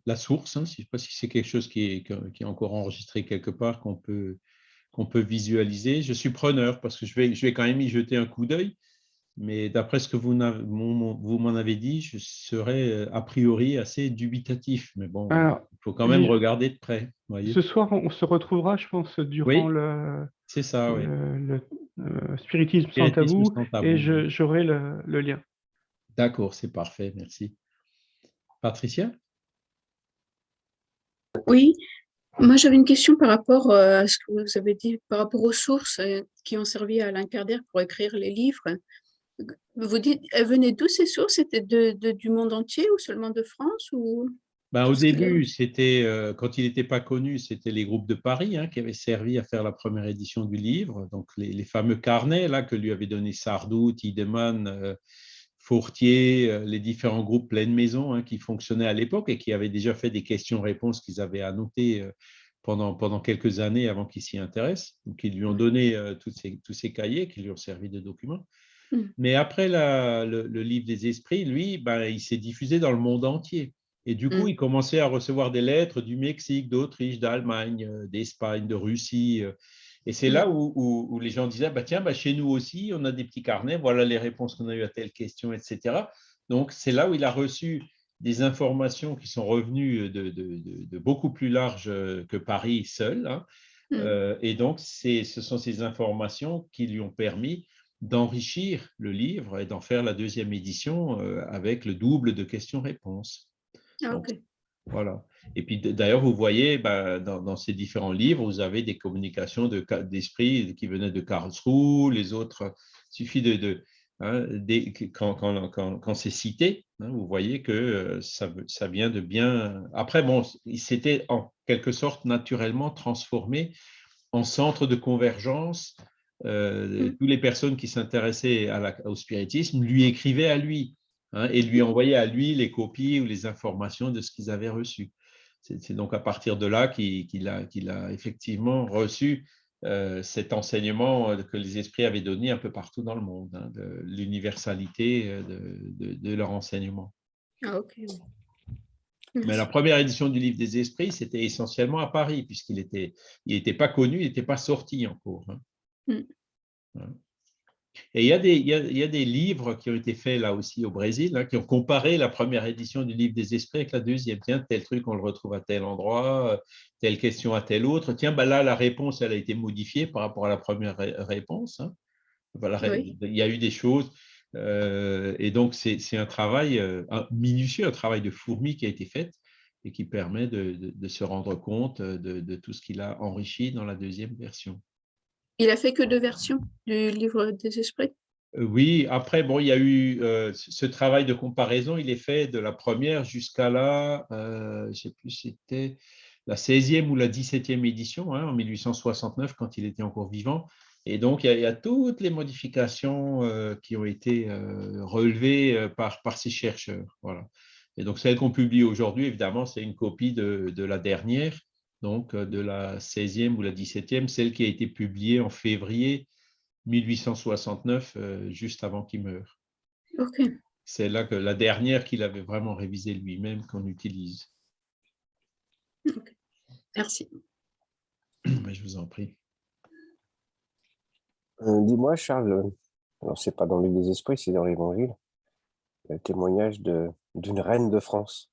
la source, hein, je ne sais pas si c'est quelque chose qui est, qui est, encore enregistré quelque part, qu'on peut, qu'on peut visualiser. Je suis preneur parce que je vais, je vais quand même y jeter un coup d'œil. Mais d'après ce que vous m'en avez dit, je serais euh, a priori assez dubitatif. Mais bon, il faut quand même regarder de près. ce soir, on se retrouvera, je pense, durant le, ça, le, euh, spiritisme, sans tabou, et j'aurai le, lien. D'accord, c'est parfait, merci. Patricia? Oui, moi j'avais une question par rapport euh, à ce que vous avez dit, par rapport aux sources qui ont servi à Alain Kardec pour écrire les livres. Vous dites, elles venaient d'où ces sources? C'était de, de- du monde entier ou seulement de France ou... Ben, au début, c'était euh, quand il n'était pas connu, c'était les groupes de Paris hein, qui avaient servi à faire la première édition du livre. Donc les, les fameux carnets là que lui avait donné Sardou, Tiedemann, euh, Fourtier, euh, les différents groupes pleine maison hein, qui fonctionnaient à l'époque et qui avaient déjà fait des questions-réponses qu'ils avaient annotées euh, pendant, pendant quelques années avant qu'il s'y intéresse. Donc ils lui ont donné euh, tous, ces, tous ces cahiers qui lui ont servi de documents. Mm. Mais après la- le, le livre des esprits, lui, ben, il s'est diffusé dans le monde entier. Et du coup, Mm. il commençait à recevoir des lettres du Mexique, d'Autriche, d'Allemagne, d'Espagne, de Russie. Et c'est là où, où- où les gens disaient, bah, tiens, bah, chez nous aussi, on a des petits carnets, voilà les réponses qu'on a eues à telle question, etc. Donc, c'est là où il a reçu des informations qui sont revenues de, de- de- de beaucoup plus large euh, que Paris seul. hein. Mm. Euh, et donc, ce sont ces informations qui lui ont permis d'enrichir le livre et d'en faire la deuxième édition euh, avec le double de questions-réponses. Ah, Donc, ok. Voilà. Et puis d'ailleurs, vous voyez, ben, dans, dans ces différents livres, vous avez des communications de ca- d'esprit qui venaient de Karlsruhe, les autres, il suffit de, de hein, des- quand, quand, quand, quand c'est cité, hein, vous voyez que euh, ça, vient de bien. Après, bon, il s'était en quelque sorte naturellement transformé en centre de convergence. Euh, Mm. Toutes les personnes qui s'intéressaient au spiritisme lui écrivaient à lui hein, et lui envoyaient à lui les copies ou les informations de ce qu'ils avaient reçu. C'est donc à partir de là qu'il a, effectivement reçu euh, cet enseignement euh, que les esprits avaient donné un peu partout dans le monde, hein, de l'universalité euh, de, de- de leur enseignement. Ah, ok. Mais la première édition du Livre des Esprits, c'était essentiellement à Paris, puisqu'il n'était il était pas connu, il n'était pas sorti encore. hein. Mm. Voilà. Et il y, a des, il, y a, il y a des livres qui ont été faits là aussi au Brésil, hein, qui ont comparé la première édition du Livre des Esprits avec la deuxième. Tiens, tel truc, on le retrouve à tel endroit, euh, telle question à tel autre. Tiens, bah là, la réponse, elle a été modifiée par rapport à la première ré- réponse. hein. Voilà, Oui. Il y a eu des choses. euh, et donc, c'est un travail euh, un- minutieux, un travail de fourmi qui a été fait et qui permet de, de- de se rendre compte de, de tout ce qu'il a enrichi dans la deuxième version. Il a fait que deux versions du livre des esprits? Euh, Oui, après, bon, il y a eu euh, ce travail de comparaison, il est fait de la première jusqu'à la, euh, je sais plus, c'était la 16e ou la 17e édition, hein, en 1869, quand il était encore vivant. Et donc, il y a, toutes les modifications euh, qui ont été relevées par, par ces chercheurs. Voilà. Et donc, celle qu'on publie aujourd'hui, évidemment, c'est une copie de, de la dernière, donc euh, de la 16e ou la 17e, celle qui a été publiée en février 1869, euh, juste avant qu'il meure. Ok. C'est là que la dernière qu'il avait vraiment révisée lui-même qu'on utilise. Merci. Mais je vous en prie. Euh, Dis-moi, Charles, alors c'est pas dans l'île des esprits, c'est dans l'évangile, le témoignage de- d'une reine de France.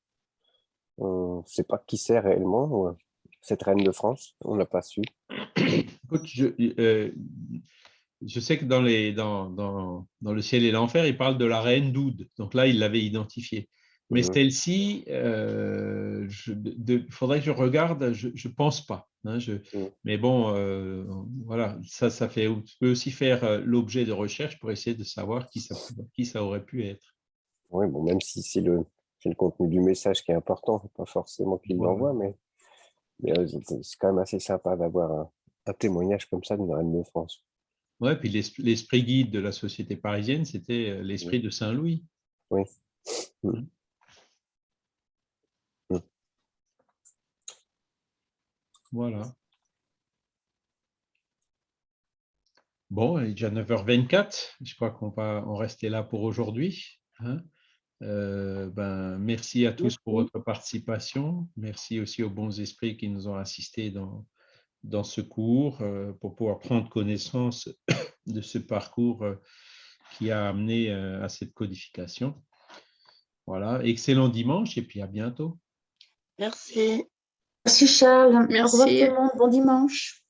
On ne sait pas qui c'est réellement, cette reine de France, on n'a pas su. Écoute, je, euh, je sais que dans, les, dans, dans, dans Le ciel et l'enfer, il parle de la reine d'Oud. Donc là, il l'avait identifiée. Mais Mhm. celle-ci, euh, il faudrait que je regarde, je ne pense pas. hein, je- Mhm. Mais bon, euh, voilà, ça, ça fait, peut aussi faire euh, l'objet de recherche pour essayer de savoir qui ça, qui ça aurait pu être. Oui, bon, même si c'est le, contenu du message qui est important, pas forcément qu'il Voilà. l'envoie, mais, mais, c'est quand même assez sympa d'avoir un, un témoignage comme ça d'une reine de France. Ouais, puis l'es- l'esprit guide de la société parisienne, c'était l'esprit de Saint-Louis. Oui. Mhm. Mhm. Voilà. Bon, il est déjà 9h24. Je crois qu'on va en rester là pour aujourd'hui. hein. Euh, ben, merci à tous pour votre participation. Merci aussi aux bons esprits qui nous ont assistés dans, dans ce cours euh, pour pouvoir prendre connaissance de ce parcours euh, qui a amené euh, à cette codification. Voilà, excellent dimanche et puis à bientôt. Merci. Merci Charles. Au revoir Merci. tout le monde. Bon dimanche.